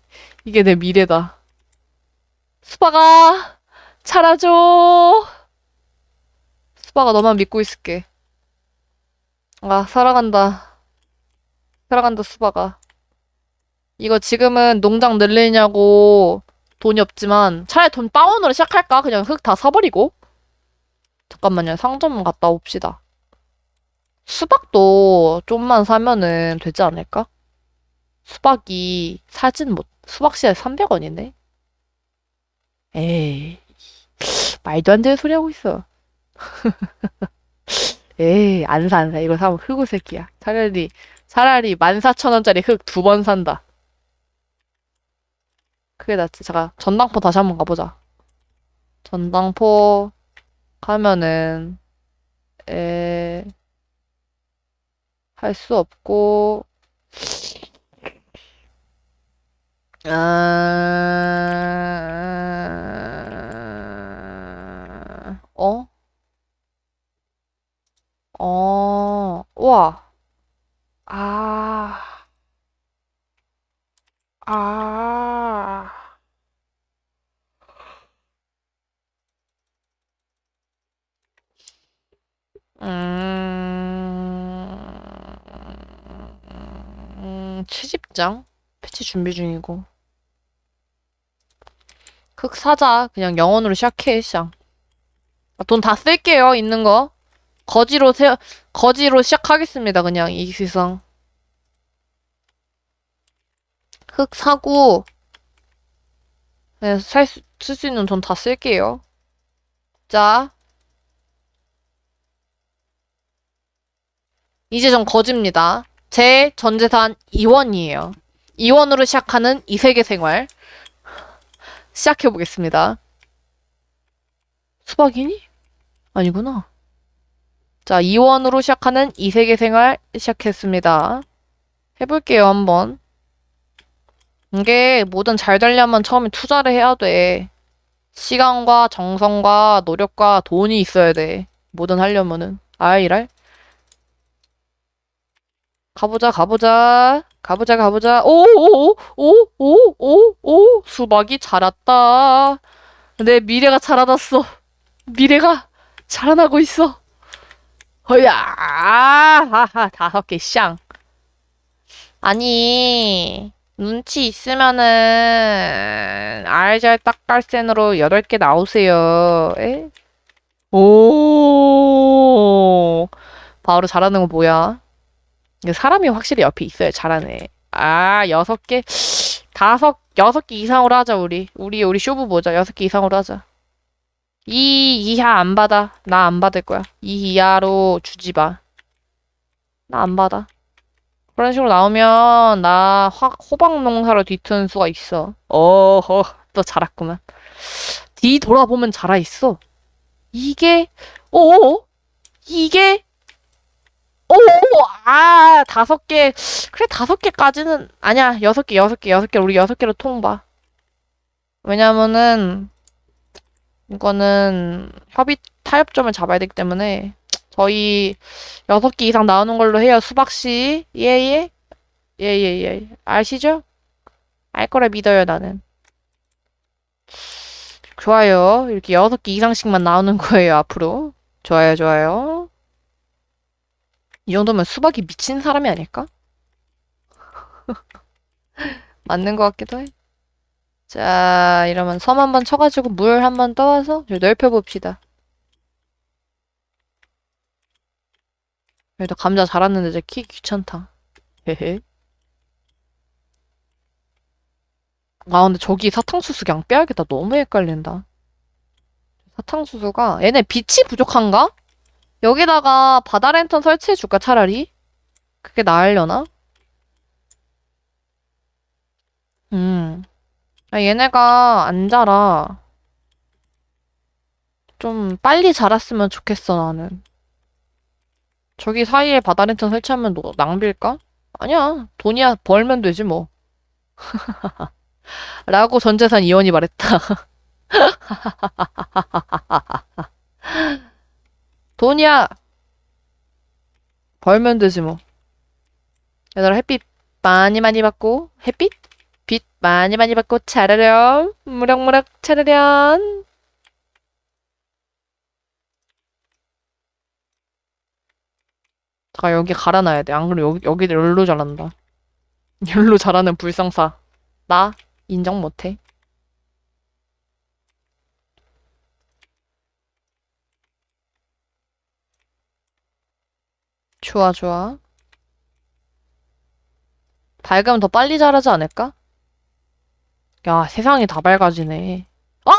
이게 내 미래다. 수박아, 자라줘. 수박아, 너만 믿고 있을게. 아, 살아간다. 살아간다, 수박아. 이거 지금은 농장 늘리냐고 돈이 없지만 차라리 돈 다운으로 시작할까? 그냥 흙 다 사버리고. 잠깐만요. 상점만 갔다 옵시다. 수박도 좀만 사면은 되지 않을까? 수박이 사진 못, 수박 씨알 300원이네? 에이, 말도 안 되는 소리 하고 있어. [LAUGHS] 에이, 안 사, 안 사. 이거 사면 흑우 새끼야. 차라리, 차라리 14,000원짜리 흙두번 산다. 그게 낫지. 잠깐, 전당포 다시 한번 가보자. 전당포 가면은, 에, 할 수 없고, 아, 어? 어, 우와. 아, 아. 음, 채집장? 패치 준비 중이고. 흑 사자. 그냥 영원으로 시작해, 시장. 아, 돈다 쓸게요, 있는 거. 거지로 세, 거지로 시작하겠습니다, 그냥, 이 세상. 흑 사고, 네, 살 수, 쓸 수 있는 돈 다 쓸게요. 자. 이제 전 거지입니다. 제 전재산 2원이에요. 2원으로 시작하는 이 세계 생활. 시작해 보겠습니다. 수박이니? 아니구나. 자, 2원으로 시작하는 이 세계 생활 시작했습니다. 해볼게요, 한번. 이게 뭐든 잘 되려면 처음에 투자를 해야 돼. 시간과 정성과 노력과 돈이 있어야 돼. 뭐든 하려면은. 아이랄. 가보자, 가보자. 가보자, 가보자. 오, 오, 오, 오, 오, 오, 수박이 자랐다. 내 미래가 자라났어. 미래가 자라나고 있어. 허야, 하하, 다섯 개, 쌍. 아니, 눈치 있으면은, 알잘 딱갈센으로 여덟 개 나오세요. 에? 오, 바로 잘하는 거 뭐야? 사람이 확실히 옆에 있어야 잘하네. 아, 여섯 개, 다섯, 여섯 개 이상으로 하자, 우리. 우리, 우리 쇼부 보자. 여섯 개 이상으로 하자. 이 이하 안 받아. 나 안 받을 거야. 이 이하로 주지 마. 나 안 받아. 그런 식으로 나오면 나 확 호박 농사로 뒤트는 수가 있어. 어허, 또 자랐구만. 뒤 돌아보면 자라 있어. 이게 오 이게 오 아 다섯 개 그래 다섯 개까지는 아니야 여섯 개 여섯 개 여섯 개 우리 여섯 개로 통봐. 왜냐면은 이거는 협의 타협점을 잡아야 되기 때문에 저희 여섯 개 이상 나오는 걸로 해요. 수박씨. 예 예. 예 예 예. 아시죠? 알 거라 믿어요, 나는. 좋아요. 이렇게 여섯 개 이상씩만 나오는 거예요, 앞으로. 좋아요, 좋아요. 이 정도면 수박이 미친 사람이 아닐까? [LAUGHS] 맞는 것 같기도 해. 자, 이러면 섬 한 번 쳐가지고 물 한 번 떠와서 넓혀봅시다. 그래도 감자 자랐는데 이제 키 귀찮다. 헤헤. 아, 근데 저기 사탕수수 그냥 빼야겠다. 너무 헷갈린다. 사탕수수가, 얘네 빛이 부족한가? 여기다가 바다 랜턴 설치해줄까, 차라리? 그게 나으려나? 음. 아, 얘네가 안 자라. 좀 빨리 자랐으면 좋겠어, 나는. 저기 사이에 바다 랜턴 설치하면 너 낭비일까? 아니야. 돈이야. 벌면 되지, 뭐. [LAUGHS] 라고 전재산 이원이 말했다. [LAUGHS] 돈이야. 벌면 되지, 뭐. 얘들아, 햇빛 많이 많이 받고, 햇빛? 빛 많이 많이 받고, 차르렴. 무럭무럭 차르렴. 자, 여기 갈아놔야 돼. 안 그러면 여기, 여기 열로 자란다. [LAUGHS] 열로 자라는 불상사. 나 인정 못해. 좋아, 좋아. 밝으면 더 빨리 자라지 않을까? 야, 세상이 다 밝아지네. 아!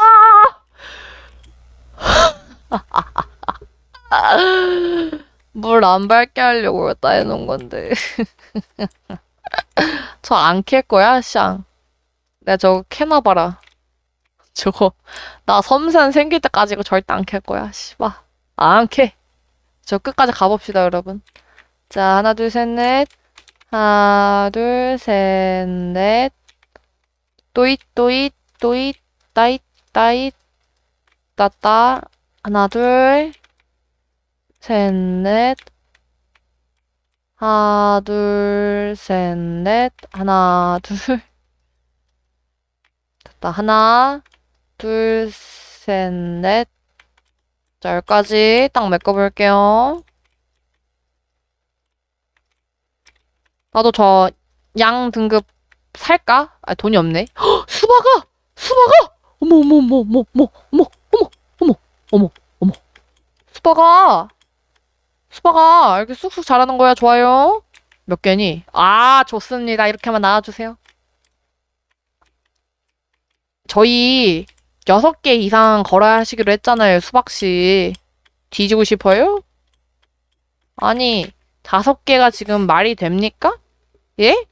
[LAUGHS] 물 안 밝게 하려고 여기다 해놓은 건데. [LAUGHS] 저 안 캘 거야, 샹. 내가 저거 캐나 봐라. 저거, 나 섬산 생길 때까지 이거 절대 안 캘 거야, 씨발. 안 캐. 저 끝까지 가봅시다, 여러분. 자, 하나, 둘, 셋, 넷. 하나, 둘, 셋, 넷. 또잇, 또잇, 또잇, 따잇, 따잇, 따따. 하나, 둘, 셋, 넷. 하나, 둘, 셋, 넷. 하나, 둘. [LAUGHS] 됐다. 하나, 둘, 셋, 넷. 자, 여기까지 딱 메꿔볼게요. 나도 저 양 등급 살까? 아, 돈이 없네. 헉, 수박아! 수박아! 어머, 어머, 어머, 어머, 어머, 어머, 어머, 어머, 어머, 어머. 수박아! 수박아! 이렇게 쑥쑥 자라는 거야. 좋아요. 몇 개니? 아, 좋습니다. 이렇게만 나와주세요. 저희 여섯 개 이상 걸어야 하시기로 했잖아요, 수박씨. 뒤지고 싶어요? 아니, 다섯 개가 지금 말이 됩니까? 예?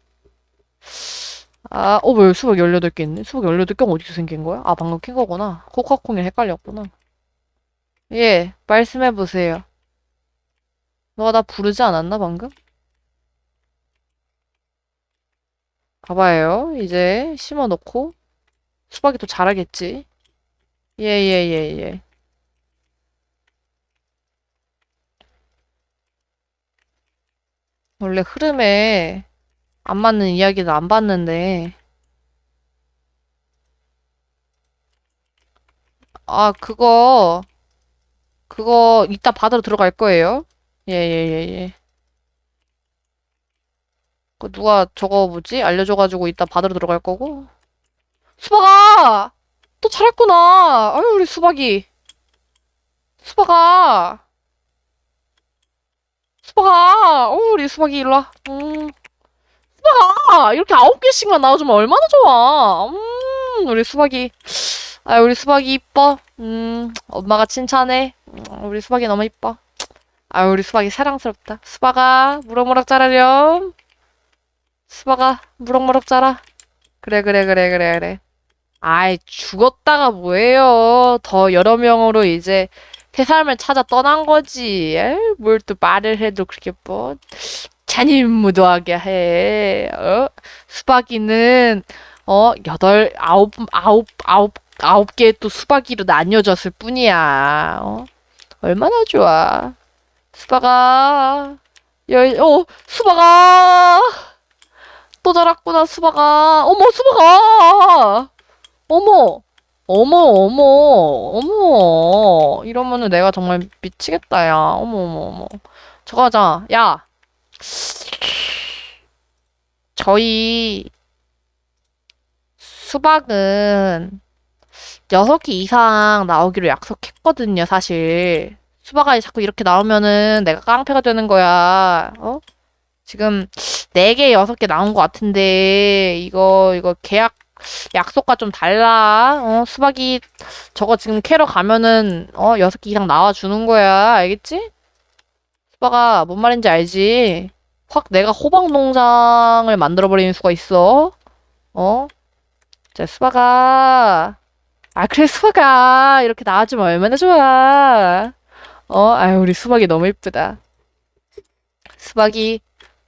아, 어, 왜 수박 18개 있네? 수박 18개가 어디서 생긴 거야? 아, 방금 킨 거구나. 코카콩이 헷갈렸구나. 예, 말씀해보세요. 너가 나 부르지 않았나, 방금? 봐봐요. 이제 심어놓고 수박이 또 자라겠지. 예, 예, 예, 예. 원래 흐름에 안 맞는 이야기는 안 봤는데. 아 그거 그거 이따 받으러 들어갈 거예요? 예예예예. 예, 예, 그 누가 저거 뭐지? 알려줘가지고 이따 받으러 들어갈 거고. 수박아! 또 잘했구나. 아유, 우리 수박이. 수박아. 수박아. 어, 우리 수박이 일로 와. 음. 수박아! 이렇게 아홉 개씩만 나와주면 얼마나 좋아. 음, 우리 수박이. 아, 우리 수박이 이뻐. 음, 엄마가 칭찬해. 음, 우리 수박이 너무 이뻐. 아, 우리 수박이 사랑스럽다. 수박아, 무럭무럭 자라렴. 수박아, 무럭무럭 자라. 그래, 그래, 그래, 그래, 그래. 아이, 죽었다가 뭐예요. 더 여러 명으로 이제 새 삶을 찾아 떠난 거지. 뭘 또 말을 해도 그렇게 뭐, 잔인무도하게 해. 어? 수박이는, 어, 여덟, 아홉, 아홉, 아홉, 아홉 개의 또 수박이로 나뉘어졌을 뿐이야. 어? 얼마나 좋아. 수박아. 열, 어, 수박아. 또 자랐구나, 수박아. 어머, 수박아. 어머. 어머, 어머, 어머. 이러면은 내가 정말 미치겠다, 야. 어머, 어머, 어머. 저거 하자. 야. 저희 수박은 6개 이상 나오기로 약속했거든요, 사실. 수박이 자꾸 이렇게 나오면은 내가 깡패가 되는 거야. 어? 지금 4개, 6개 나온 것 같은데 이거 이거 계약 약속과 좀 달라. 어? 수박이 저거 지금 캐러 가면은 어, 6개 이상 나와 주는 거야. 알겠지? 수박아, 뭔 말인지 알지? 확 내가 호박 농장을 만들어 버리는 수가 있어. 어? 자, 수박아. 아, 그래, 수박아. 이렇게 나와주면 얼마나 좋아. 어, 아유, 우리 수박이 너무 이쁘다. 수박이,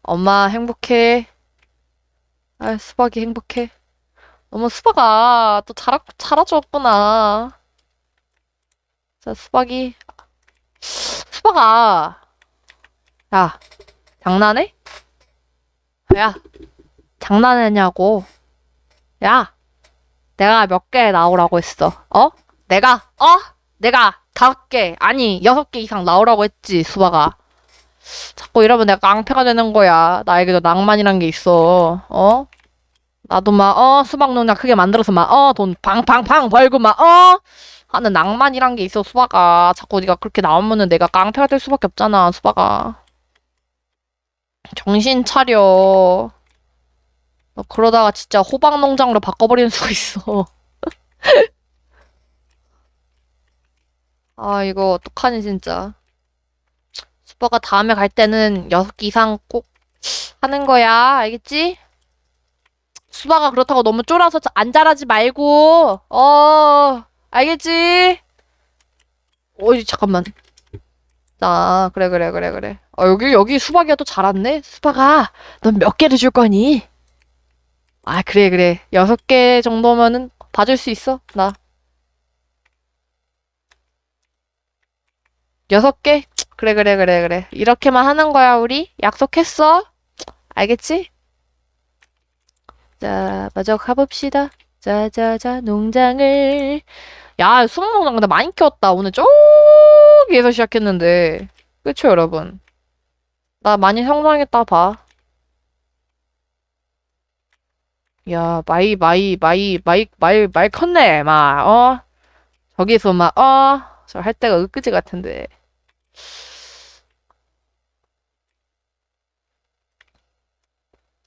엄마 행복해. 아, 수박이 행복해. 너무 수박아, 또 자라, 자라줬구나. 자, 수박이. 수박아. 야, 장난해? 야, 장난했냐고. 야, 내가 몇 개 나오라고 했어. 어? 내가, 어? 내가 다섯 개, 아니, 여섯 개 이상 나오라고 했지, 수박아. 자꾸 이러면 내가 깡패가 되는 거야. 나에게도 낭만이란 게 있어. 어? 나도 막, 어, 수박 농장 크게 만들어서 막, 어, 돈 팡팡팡 벌고 막, 어? 하는 낭만이란 게 있어, 수박아. 자꾸 네가 그렇게 나오면은 내가 깡패가 될 수밖에 없잖아, 수박아. 정신 차려. 너 그러다가 진짜 호박 농장으로 바꿔버리는 수가 있어. [LAUGHS] 아, 이거 어떡하니, 진짜. 수박아 다음에 갈 때는 여섯 개 이상 꼭 하는 거야. 알겠지? 수박아 그렇다고 너무 쫄아서 안 자라지 말고. 어, 알겠지? 어이, 잠깐만. 자, 그래, 그래, 그래, 그래. 어, 여기, 여기 수박이가 또 자랐네? 수박아, 넌 몇 개를 줄 거니? 아, 그래, 그래. 여섯 개 정도면은 봐줄 수 있어, 나. 여섯 개? 그래, 그래, 그래, 그래. 이렇게만 하는 거야, 우리? 약속했어? 알겠지? 자, 먼저 가봅시다. 자, 자, 자, 농장을. 야, 수박 농장 근데 많이 키웠다. 오늘 저기에서 시작했는데. 그쵸, 여러분? 나 많이 성장했다, 봐. 야, 마이, 마이, 마이, 마이, 마이, 마이 컸네, 막, 어? 저기서 막, 어? 저 할 때가 엊그제 같은데.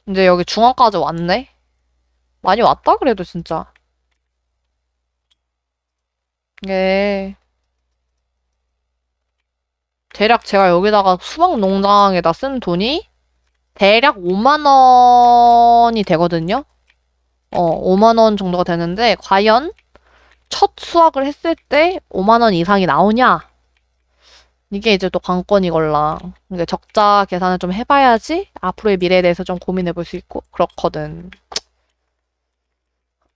이제 여기 중앙까지 왔네? 많이 왔다, 그래도 진짜. 예. 대략 제가 여기다가 수박 농장에다 쓴 돈이 대략 5만 원이 되거든요? 어, 5만 원 정도가 되는데, 과연 첫 수확을 했을 때 5만 원 이상이 나오냐? 이게 이제 또 관건이걸라. 그러니까 적자 계산을 좀 해봐야지 앞으로의 미래에 대해서 좀 고민해 볼 수 있고, 그렇거든.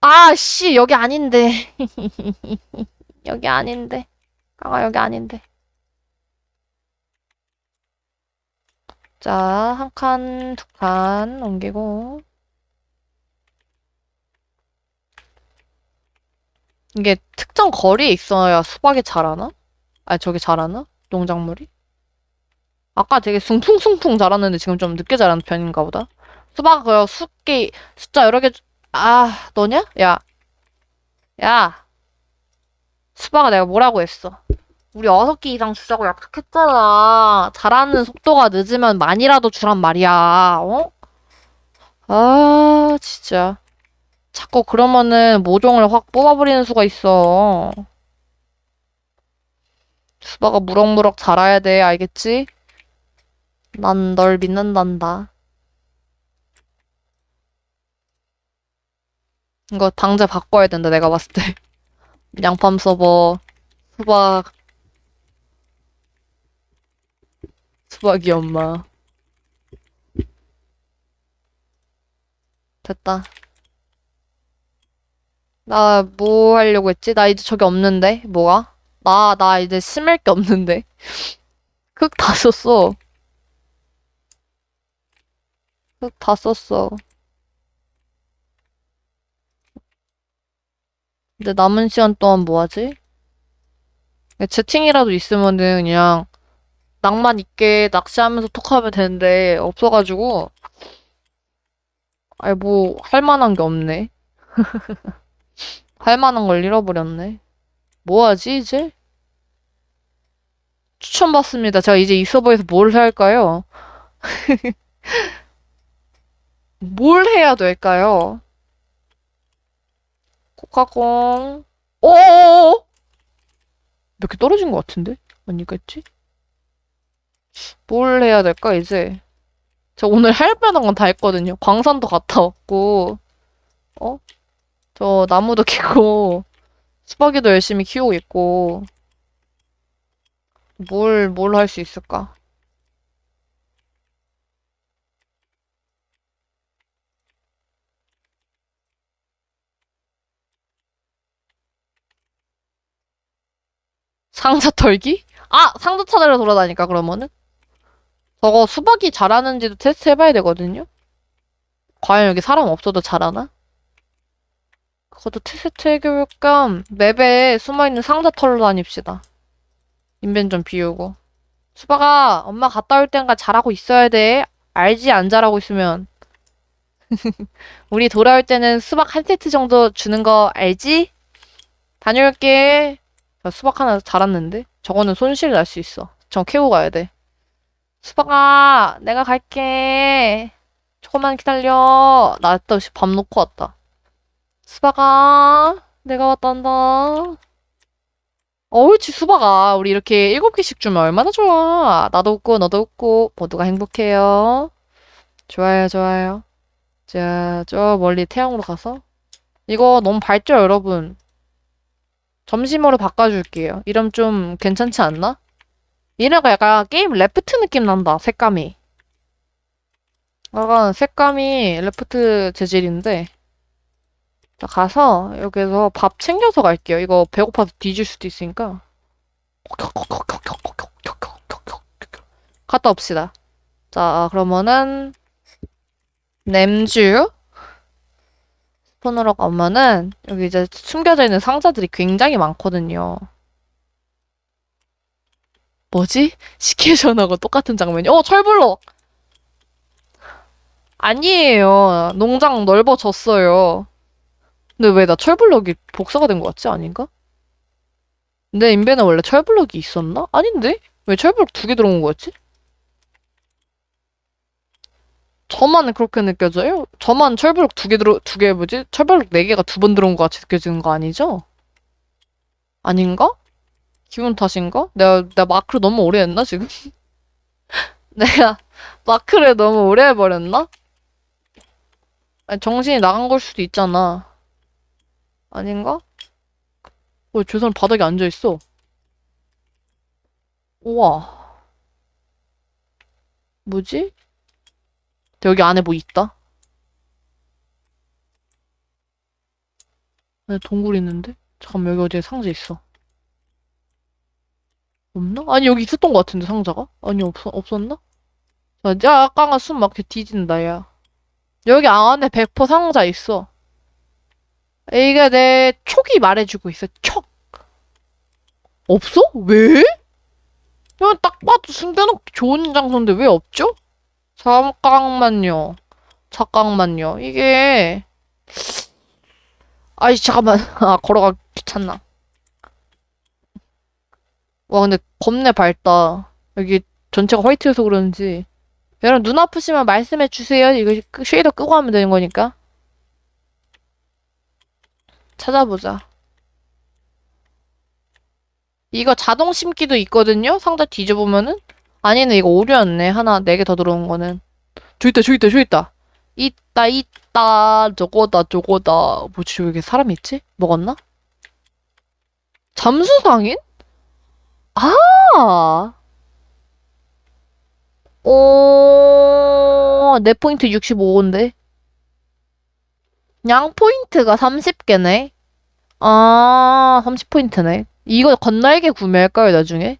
아, 씨, 여기 아닌데. [LAUGHS] 여기 아닌데. 강아, 여기 아닌데. 자, 한 칸, 두 칸 옮기고. 이게 특정 거리에 있어야 수박이 자라나? 아니, 저기 자라나? 농작물이? 아까 되게 숭퉁숭퉁 자랐는데 지금 좀 늦게 자라는 편인가 보다. 수박 그 숫개 숫자 여러 개 주- 아, 너냐? 야. 야. 수박아 내가 뭐라고 했어? 우리 여섯 개 이상 주자고 약속했잖아. 자라는 속도가 늦으면 많이라도 주란 말이야. 어? 아, 진짜. 자꾸 그러면은 모종을 확 뽑아버리는 수가 있어. 수박아 무럭무럭 자라야 돼. 알겠지? 난 널 믿는단다. 이거 방제 바꿔야 된다, 내가 봤을 때. [LAUGHS] 양팜 서버, 수박, 수박이 엄마. 됐다. 나 뭐 하려고 했지? 나 이제 저기 없는데? 뭐가? 나, 나 이제 심을 게 없는데. [LAUGHS] 흙 다 썼어. 흙 다 썼어. 근데 남은 시간 동안 뭐 하지? 채팅이라도 있으면은 그냥 낭만 있게 낚시하면서 톡하면 되는데 없어가지고 아니 뭐할 만한 게 없네. [LAUGHS] 할 만한 걸 잃어버렸네. 뭐 하지 이제? 추천받습니다. 제가 이제 이 서버에서 뭘 할까요? [LAUGHS] 뭘 해야 될까요? 코카공. 오오오! 몇 개 떨어진 것 같은데? 아니겠지? 뭘 해야 될까, 이제? 저 오늘 할 만한 건 다 했거든요. 광산도 갔다 왔고, 어? 저 나무도 [LAUGHS] 키고, 수박이도 열심히 키우고 있고, 뭘, 뭘 할 수 있을까? 상자 털기? 아! 상자 찾으러 돌아다니까, 그러면은? 저거 수박이 자라는지도 테스트 해봐야 되거든요? 과연 여기 사람 없어도 자라나? 그것도 테스트 해볼 겸 맵에 숨어있는 상자 털러 다닙시다. 인벤 좀 비우고. 수박아, 엄마 갔다 올 땐가 잘하고 있어야 돼. 알지? 안 잘하고 있으면. [LAUGHS] 우리 돌아올 때는 수박 한 세트 정도 주는 거 알지? 다녀올게. 나 수박 하나 자랐는데? 저거는 손실 날 수 있어. 저 캐고 가야 돼. 수박아, 내가 갈게. 조금만 기다려. 나 또 밥 놓고 왔다. 수박아, 내가 왔단다. 어울지, 수박아. 우리 이렇게 일곱 개씩 주면 얼마나 좋아. 나도 웃고, 너도 웃고, 모두가 행복해요. 좋아요, 좋아요. 자, 저 멀리 태양으로 가서. 이거 너무 밝죠, 여러분? 점심으로 바꿔줄게요. 이름 좀 괜찮지 않나? 얘네가 약간 게임 레프트 느낌 난다, 색감이. 약간 색감이 레프트 재질인데. 자, 가서 여기서 밥 챙겨서 갈게요. 이거 배고파서 뒤질 수도 있으니까. 갔다 옵시다. 자, 그러면은 냄주 스폰으로 가면은 여기 이제 숨겨져 있는 상자들이 굉장히 많거든요. 뭐지? 시케이션하고 똑같은 장면이. 어, 철블럭! 아니에요. 농장 넓어졌어요. 근데 왜 나 철블럭이 복사가 된 것 같지? 아닌가? 내 인벤에 원래 철블럭이 있었나? 아닌데? 왜 철블럭 두 개 들어온 거였지? 저만 그렇게 느껴져요? 저만 철블럭 두개 들어, 두 개 뭐지? 철블럭 네 개가 두 번 들어온 것 같이 느껴지는 거 아니죠? 아닌가? 기분 탓인가? 내가, 내가 마크를 너무 오래 했나, 지금? [LAUGHS] 내가 마크를 너무 오래 해버렸나? 아니, 정신이 나간 걸 수도 있잖아. 아닌가? 왜저 사람 바닥에 앉아있어? 우와. 뭐지? 여기 안에 뭐 있다? 안에 동굴 있는데? 잠깐만, 여기 어디에 상자 있어. 없나? 아니, 여기 있었던 것 같은데, 상자가? 아니, 없, 없었나? 야, 약간가 숨 막혀 뒤진다, 야. 여기 안에 100% 상자 있어. 이게 내 촉이 말해주고 있어, 촉. 없어? 왜? 이건 딱 봐도 숨겨놓기 좋은 장소인데 왜 없죠? 잠깐만요. 잠깐만요. 이게, 아이, 잠깐만. [LAUGHS] 아, 걸어가기 귀찮나. 와, 근데 겁내 밝다. 여기 전체가 화이트여서 그런지. 여러분, 눈 아프시면 말씀해 주세요. 이거 끄- 쉐이더 끄고 하면 되는 거니까. 찾아보자. 이거 자동 심기도 있거든요? 상자 뒤져보면은? 아니네, 이거 오류였네. 하나, 네 개 더 들어온 거는. 저기 있다, 저기 있다, 저기 있다. 있다, 있다. 저거다, 저거다. 뭐지, 왜 이렇게 사람이 있지? 먹었나? 잠수상인? 아! 오, 내 포인트 65인데. 양 포인트가 30개네. 아, 30포인트네. 이거 겉날개 구매할까요, 나중에?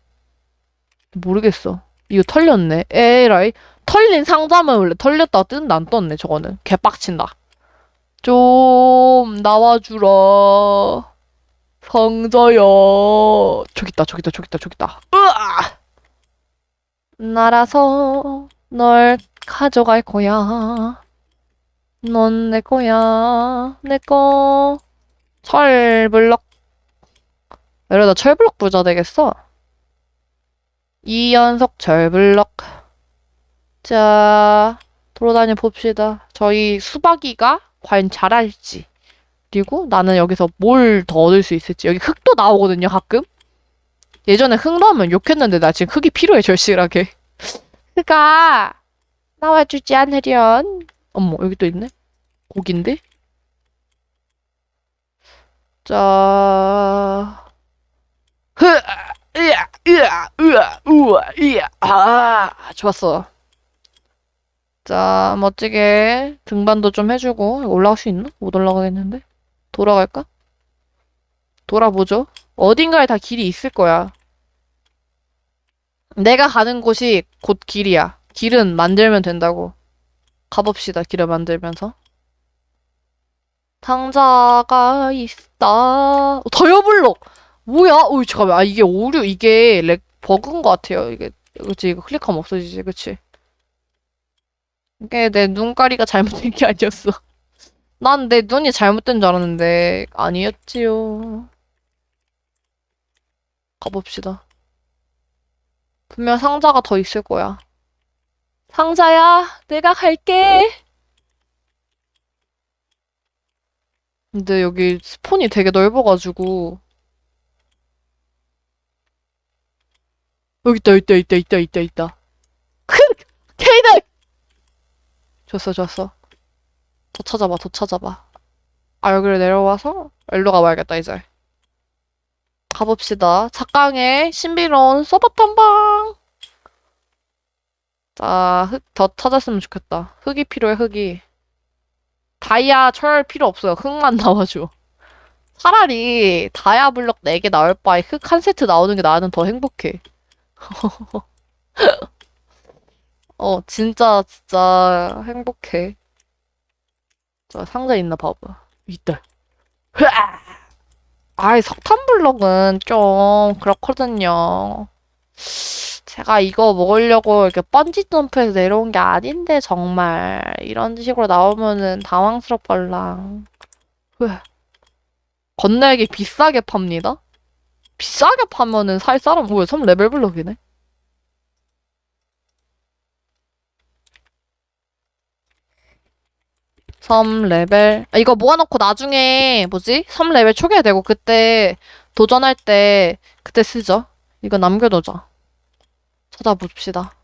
모르겠어. 이거 털렸네. 에라이. 털린 상자면 원래 털렸다가 뜬다 안 떴네, 저거는. 개빡친다. 좀, 나와주라. 상자야. 저기 있다, 저기 있다, 저기 있다, 저기 있다. 으아! 날아서 널 가져갈 거야. 넌 내 거야. 내 거. 철블럭. 이러다 철블럭 부자 되겠어. 이연속 철블럭. 자, 돌아다녀 봅시다. 저희 수박이가 과연 잘할지. 그리고 나는 여기서 뭘 더 얻을 수 있을지. 여기 흙도 나오거든요, 가끔. 예전에 흙 넣으면 욕했는데 나 지금 흙이 필요해, 절실하게. 흙아, 나와주지 않으련. 어머, 여기 또 있네. 고긴데? 자, 흐, 으아, 으아, 으아, 우와, 이야, 아, 좋았어. 자, 멋지게 등반도 좀 해주고 올라갈 수 있나? 못 올라가겠는데? 돌아갈까? 돌아보죠. 어딘가에 다 길이 있을 거야. 내가 가는 곳이 곧 길이야. 길은 만들면 된다고. 가봅시다. 길을 만들면서. 상자가 있다. 어, 더여블록! 뭐야? 어이, 잠깐만. 아, 이게 오류, 이게 렉, 버그인 것 같아요. 이게, 그치, 이거 클릭하면 없어지지, 그치? 이게 내 눈가리가 잘못된 게 아니었어. [LAUGHS] 난 내 눈이 잘못된 줄 알았는데, 아니었지요. 가봅시다. 분명 상자가 더 있을 거야. 상자야, 내가 갈게. 근데 여기 스폰이 되게 넓어가지고. 여기 있다, 있다, 있다, 있다, 있다, 있다. 큰! 케이드! 좋았어, 좋았어. 더 찾아봐, 더 찾아봐. 아, 여기를 내려와서 일로 가봐야겠다, 이제. 가봅시다. 작강의 신비로운 서버 탐방! 자, 흙 더 찾았으면 좋겠다. 흙이 필요해, 흙이. 다이아, 철 필요 없어요. 흙만 [LAUGHS] 나와줘. 차라리 다이아 블럭 4개 나올 바에 흙 한 세트 나오는 게 나는 더 행복해. [LAUGHS] 어, 진짜, 진짜 행복해. 자, 상자 있나 봐봐. 있다. 흐아! 아이, 석탄 블럭은 좀 그렇거든요. 제가 이거 먹으려고 이렇게 번지 점프해서 내려온 게 아닌데, 정말. 이런 식으로 나오면은 당황스럽걸랑. 흐아. 겉날개 비싸게 팝니다? 비싸게 팔면은 살 사람, 뭐야, 3레벨 블럭이네? 섬 레벨 아, 이거 모아놓고 나중에 뭐지? 섬 레벨 초기화되고 그때 도전할 때 그때 쓰죠. 이거 남겨두자. 찾아봅시다.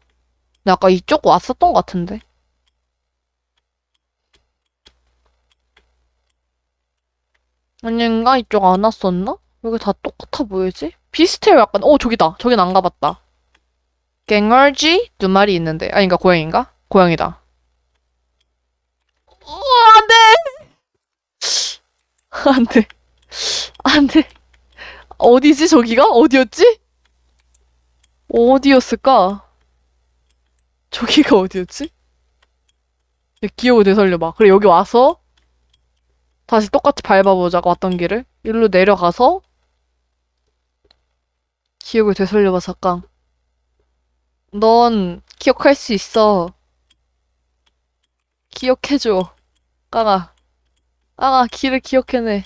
근데 아까 이쪽 왔었던 것 같은데. 아닌가? 이쪽 안 왔었나? 여기 다 똑같아 보이지? 비슷해요 약간. 어 저기다. 저긴 안 가봤다. 갱얼쥐 두 마리 있는데. 아닌가 고양인가? 고양이다. 어, 안 돼! [LAUGHS] 안 돼. 안 돼. 어디지, 저기가? 어디였지? 어디였을까? 저기가 어디였지? 야, 기억을 되살려봐. 그래, 여기 와서 다시 똑같이 밟아보자고 왔던 길을. 일로 내려가서 기억을 되살려봐, 잠깐. 넌 기억할 수 있어. 기억해줘. 깡아. 깡아, 길을 기억해내.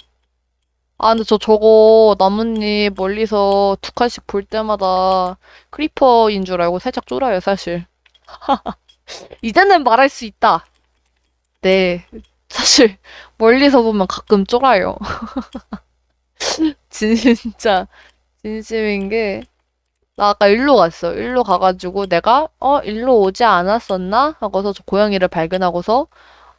아, 근데 저 저거 나뭇잎 멀리서 두 칸씩 볼 때마다 크리퍼인 줄 알고 살짝 쫄아요, 사실. [LAUGHS] 이제는 말할 수 있다. 네. 사실, 멀리서 보면 가끔 쫄아요. [LAUGHS] 진짜, 진심인 게, 나 아까 일로 갔어. 일로 가가지고 내가, 어, 일로 오지 않았었나? 하고서 저 고양이를 발견하고서,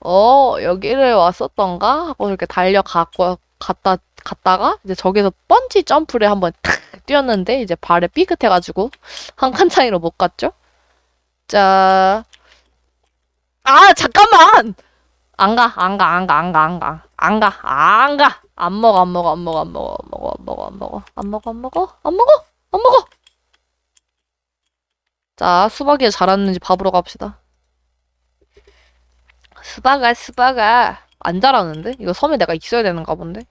어, 여기를 왔었던가? 하고 이렇게 달려가고, 갔다, 갔다가, 이제 저기서 번지 점프를 한번 탁 뛰었는데, 이제 발에 삐끗해가지고, 한 칸 차이로 못 갔죠? 자, 아, 잠깐만! 안 가, 안 가, 안 가, 안 가, 안 가, 안 가, 안 가! 안 먹어, 안 먹어, 안 먹어, 안 먹어, 안 먹어, 안 먹어, 안 먹어, 안 먹어, 안 먹어, 안 먹어, 안 먹어! 자, 수박이 자랐는지 봐보러 갑시다. 수박아, 수박아. 안 자라는데? 이거 섬에 내가 있어야 되는가 본데?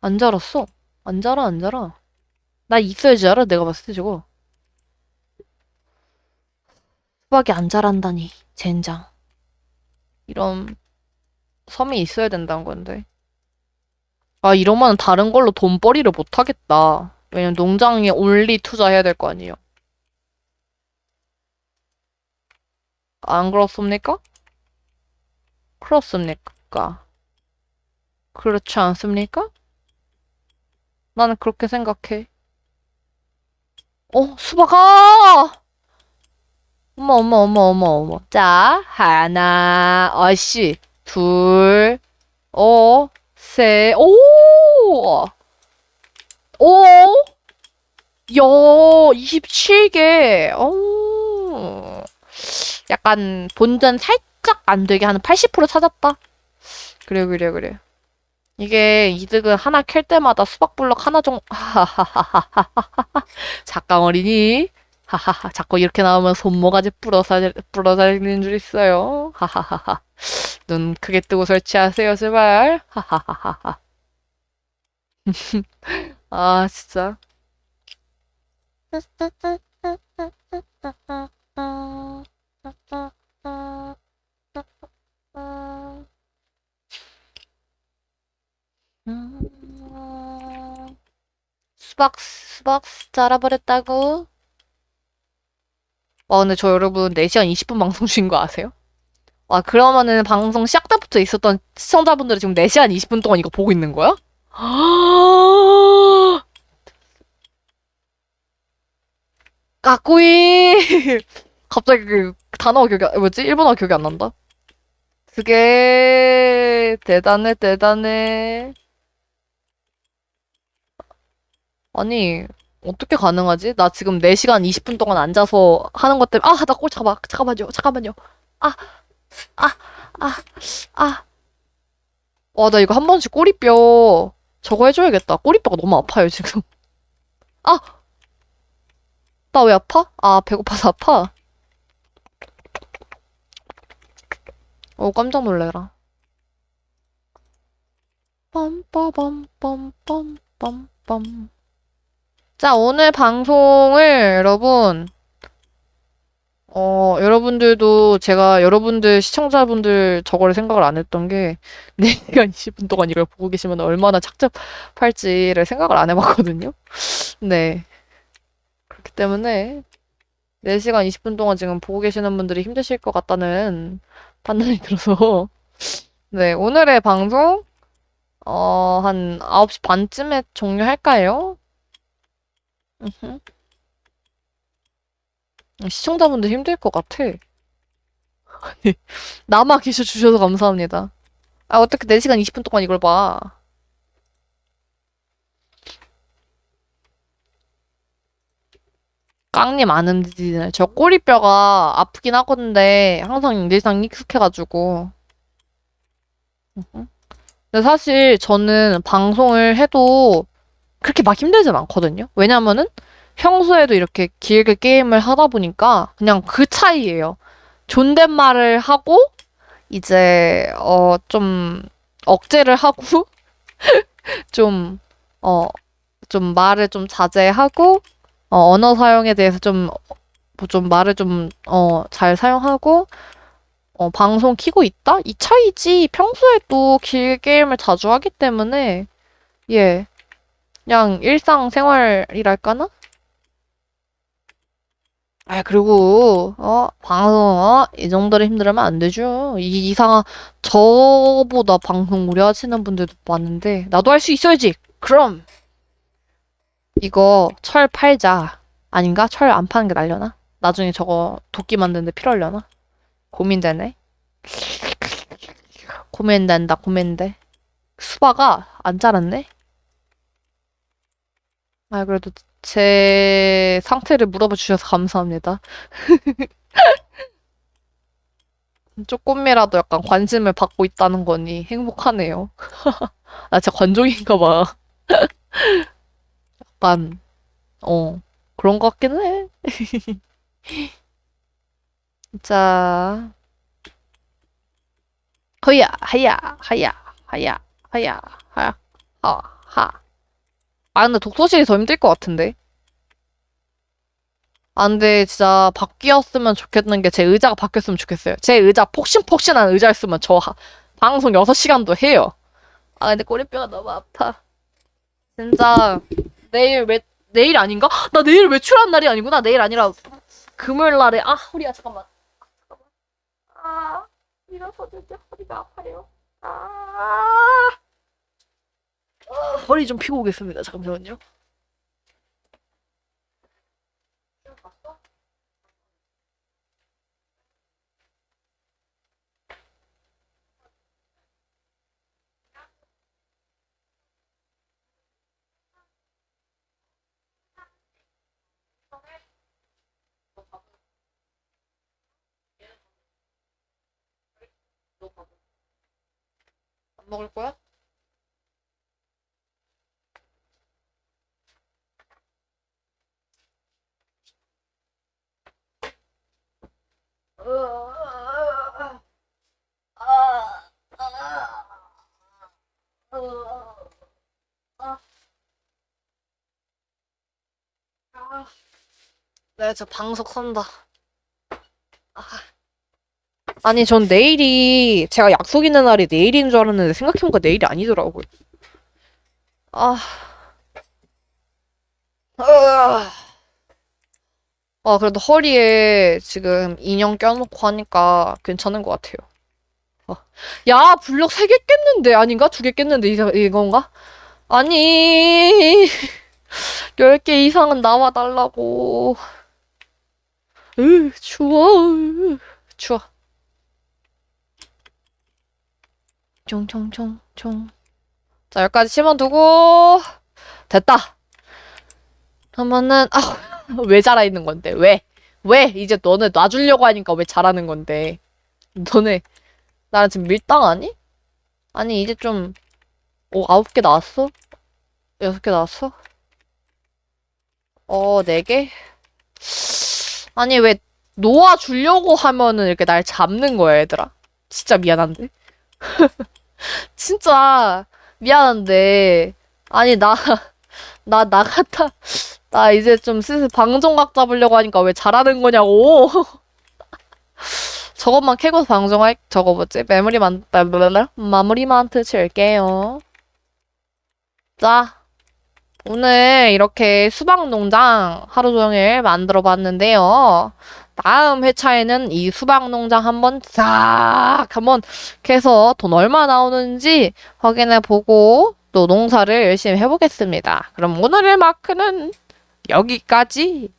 안 자랐어. 안 자라, 안 자라. 나 있어야지 자라, 내가 봤을 때 저거. 수박이 안 자란다니, 젠장. 이런 섬이 있어야 된다는 건데. 아, 이러면 다른 걸로 돈벌이를 못 하겠다. 왜냐면 농장에 올리 투자해야 될 거 아니에요. 안 그렇습니까? 그렇습니까? 그렇지 않습니까? 나는 그렇게 생각해. 어, 수박아! 어머, 어머, 어머, 어머, 어머. 자, 하나, 어씨, 둘, 어, 셋, 오! 오! 야, 27개. 오. 약간 본전 살짝 안 되게 한 80% 찾았다. 그래, 그래, 그래. 이게 이득은 하나 캘 때마다 수박블럭 하나 정도. 작강 어린이. 하하하. 자꾸 이렇게 나오면 손모가지 부러살, 부러살리는 줄 있어요. 하하하하. 눈 크게 뜨고 설치하세요, 제발. 하하하하하. [LAUGHS] 아, 진짜. 음, 수박, 수박 자라버렸다고? 와, 근데 저 여러분 4시간 20분 방송 중인 거 아세요? 와, 그러면은 방송 시작 때부터 있었던 시청자분들이 지금 4시간 20분 동안 이거 보고 있는 거야? 까꾸이! [LAUGHS] 갑자기 그 단어가 기억이, 안- 뭐지? 일본어 기억이 안 난다. 그게 대단해, 대단해. 아니, 어떻게 가능하지? 나 지금 4시간 20분 동안 앉아서 하는 것 때문에, 아, 나꼴 잡아. 잠깐만요, 잠깐만요. 아, 아, 아, 아. 와, 나 이거 한 번씩 꼬리뼈 저거 해줘야겠다. 꼬리뼈가 너무 아파요, 지금. 아! 나 왜 아파? 아, 배고파서 아파. 어, 깜짝 놀래라. 빰빠밤빰빰빰빰. 자, 오늘 방송을 여러분, 어, 여러분들도 제가 여러분들 시청자분들 저거를 생각을 안 했던 게 [LAUGHS] 4시간 20분 동안 이걸 보고 계시면 얼마나 착잡할지를 생각을 안 해봤거든요. 네. 그렇기 때문에 4시간 20분 동안 지금 보고 계시는 분들이 힘드실 것 같다는 판단이 [LAUGHS] 들어서 네, 오늘의 방송 어, 한 9시 반쯤에 종료할까요? 음흠. 시청자분들 힘들 것 같아. 아니, 남아 계셔 주셔서 감사합니다. 아, 어떻게 4시간 20분 동안 이걸 봐. 깡님 안 움직이네. 저 꼬리뼈가 아프긴 하건데 항상 늘상 익숙해가지고. 음흠. 근데 사실 저는 방송을 해도 그렇게 막 힘들진 않거든요. 왜냐면은 평소에도 이렇게 길게 게임을 하다 보니까 그냥 그 차이예요. 존댓말을 하고 이제 어 좀 억제를 하고 [LAUGHS] 좀 어 좀 말을 좀 자제하고 어, 언어 사용에 대해서 좀뭐좀 말을 좀 어 잘 사용하고 어 방송 키고 있다? 이 차이지. 평소에도 길 게임을 자주 하기 때문에 예. 그냥 일상생활이랄까나? 아, 그리고, 어, 방송, 어, 이 정도로 힘들으면 안 되죠. 이 이상한, 저보다 방송 오래 하시는 분들도 많은데, 나도 할 수 있어야지! 그럼! 이거, 철 팔자. 아닌가? 철 안 파는 게 날려나? 나중에 저거 도끼 만드는데 필요하려나? 고민되네. 고민된다, 고민돼. 수박아, 안 자랐네? 아, 그래도 제 상태를 물어봐 주셔서 감사합니다. [LAUGHS] 조금이라도 약간 관심을 받고 있다는 거니 행복하네요. 나 [LAUGHS] 진짜 관종인가 봐. [LAUGHS] 약간, 어, 그런 것 같기는 해. 자, 허야, 하야, 하야, 하야, 하야, 하야, 하, 하. 아, 근데 독서실이 더 힘들 것 같은데? 아, 근데 진짜 바뀌었으면 좋겠는 게 제 의자가 바뀌었으면 좋겠어요. 제 의자 폭신폭신한 의자였으면 저 하- 방송 6시간도 해요. 아, 근데 꼬리뼈가 너무 아파. 진짜 내일 외, 내일 아닌가? 나 내일 외출한 날이 아니구나. 내일 아니라 금요일 날에 아, 허리야 잠깐만. 아, 일어서는데 허리가 아파요. 아. 어, 허리 좀 피고 오겠습니다. 잠깐만요. 안 먹을 거야? 네, 저 방석 선다. 아. 아니, 전 내일이, 제가 약속 있는 날이 내일인 줄 알았는데, 생각해보니까 내일이 아니더라고요. 아. 으아. 아, 그래도 허리에 지금 인형 껴놓고 하니까 괜찮은 것 같아요. 어. 야, 블럭 3개 깼는데, 아닌가? 2개 깼는데, 이, 이건가? 아니, [LAUGHS] 10개 이상은 나와 달라고. 으, 추워. 으, 추워. 총총총총. 자, 여기까지 심어두고, 됐다. 그러면은, 아, [LAUGHS] 왜 자라 있는 건데? 왜? 왜? 이제 너네 놔주려고 하니까 왜 자라는 건데? 너네, 나랑 지금 밀당하니? 아니, 이제 좀, 오, 아홉 개 나왔어? 여섯 개 나왔어? 어, 네 개? 아니, 왜 놓아주려고 하면은 이렇게 날 잡는 거야, 얘들아? 진짜 미안한데? [LAUGHS] 진짜 미안한데. 아니, 나, 나 나갔다. 나 이제 좀 슬슬 방종각 잡으려고 하니까 왜 잘하는 거냐고. [LAUGHS] 저것만 캐고 방종할, 저거 뭐지? 메모리 만, 마무리 만트 칠게요. 자, 오늘 이렇게 수박 농장 하루 종일 만들어 봤는데요. 다음 회차에는 이 수박 농장 한번 싹 한번 캐서 돈 얼마 나오는지 확인해 보고 또 농사를 열심히 해보겠습니다. 그럼 오늘의 마크는 여기까지.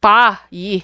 봐, 이.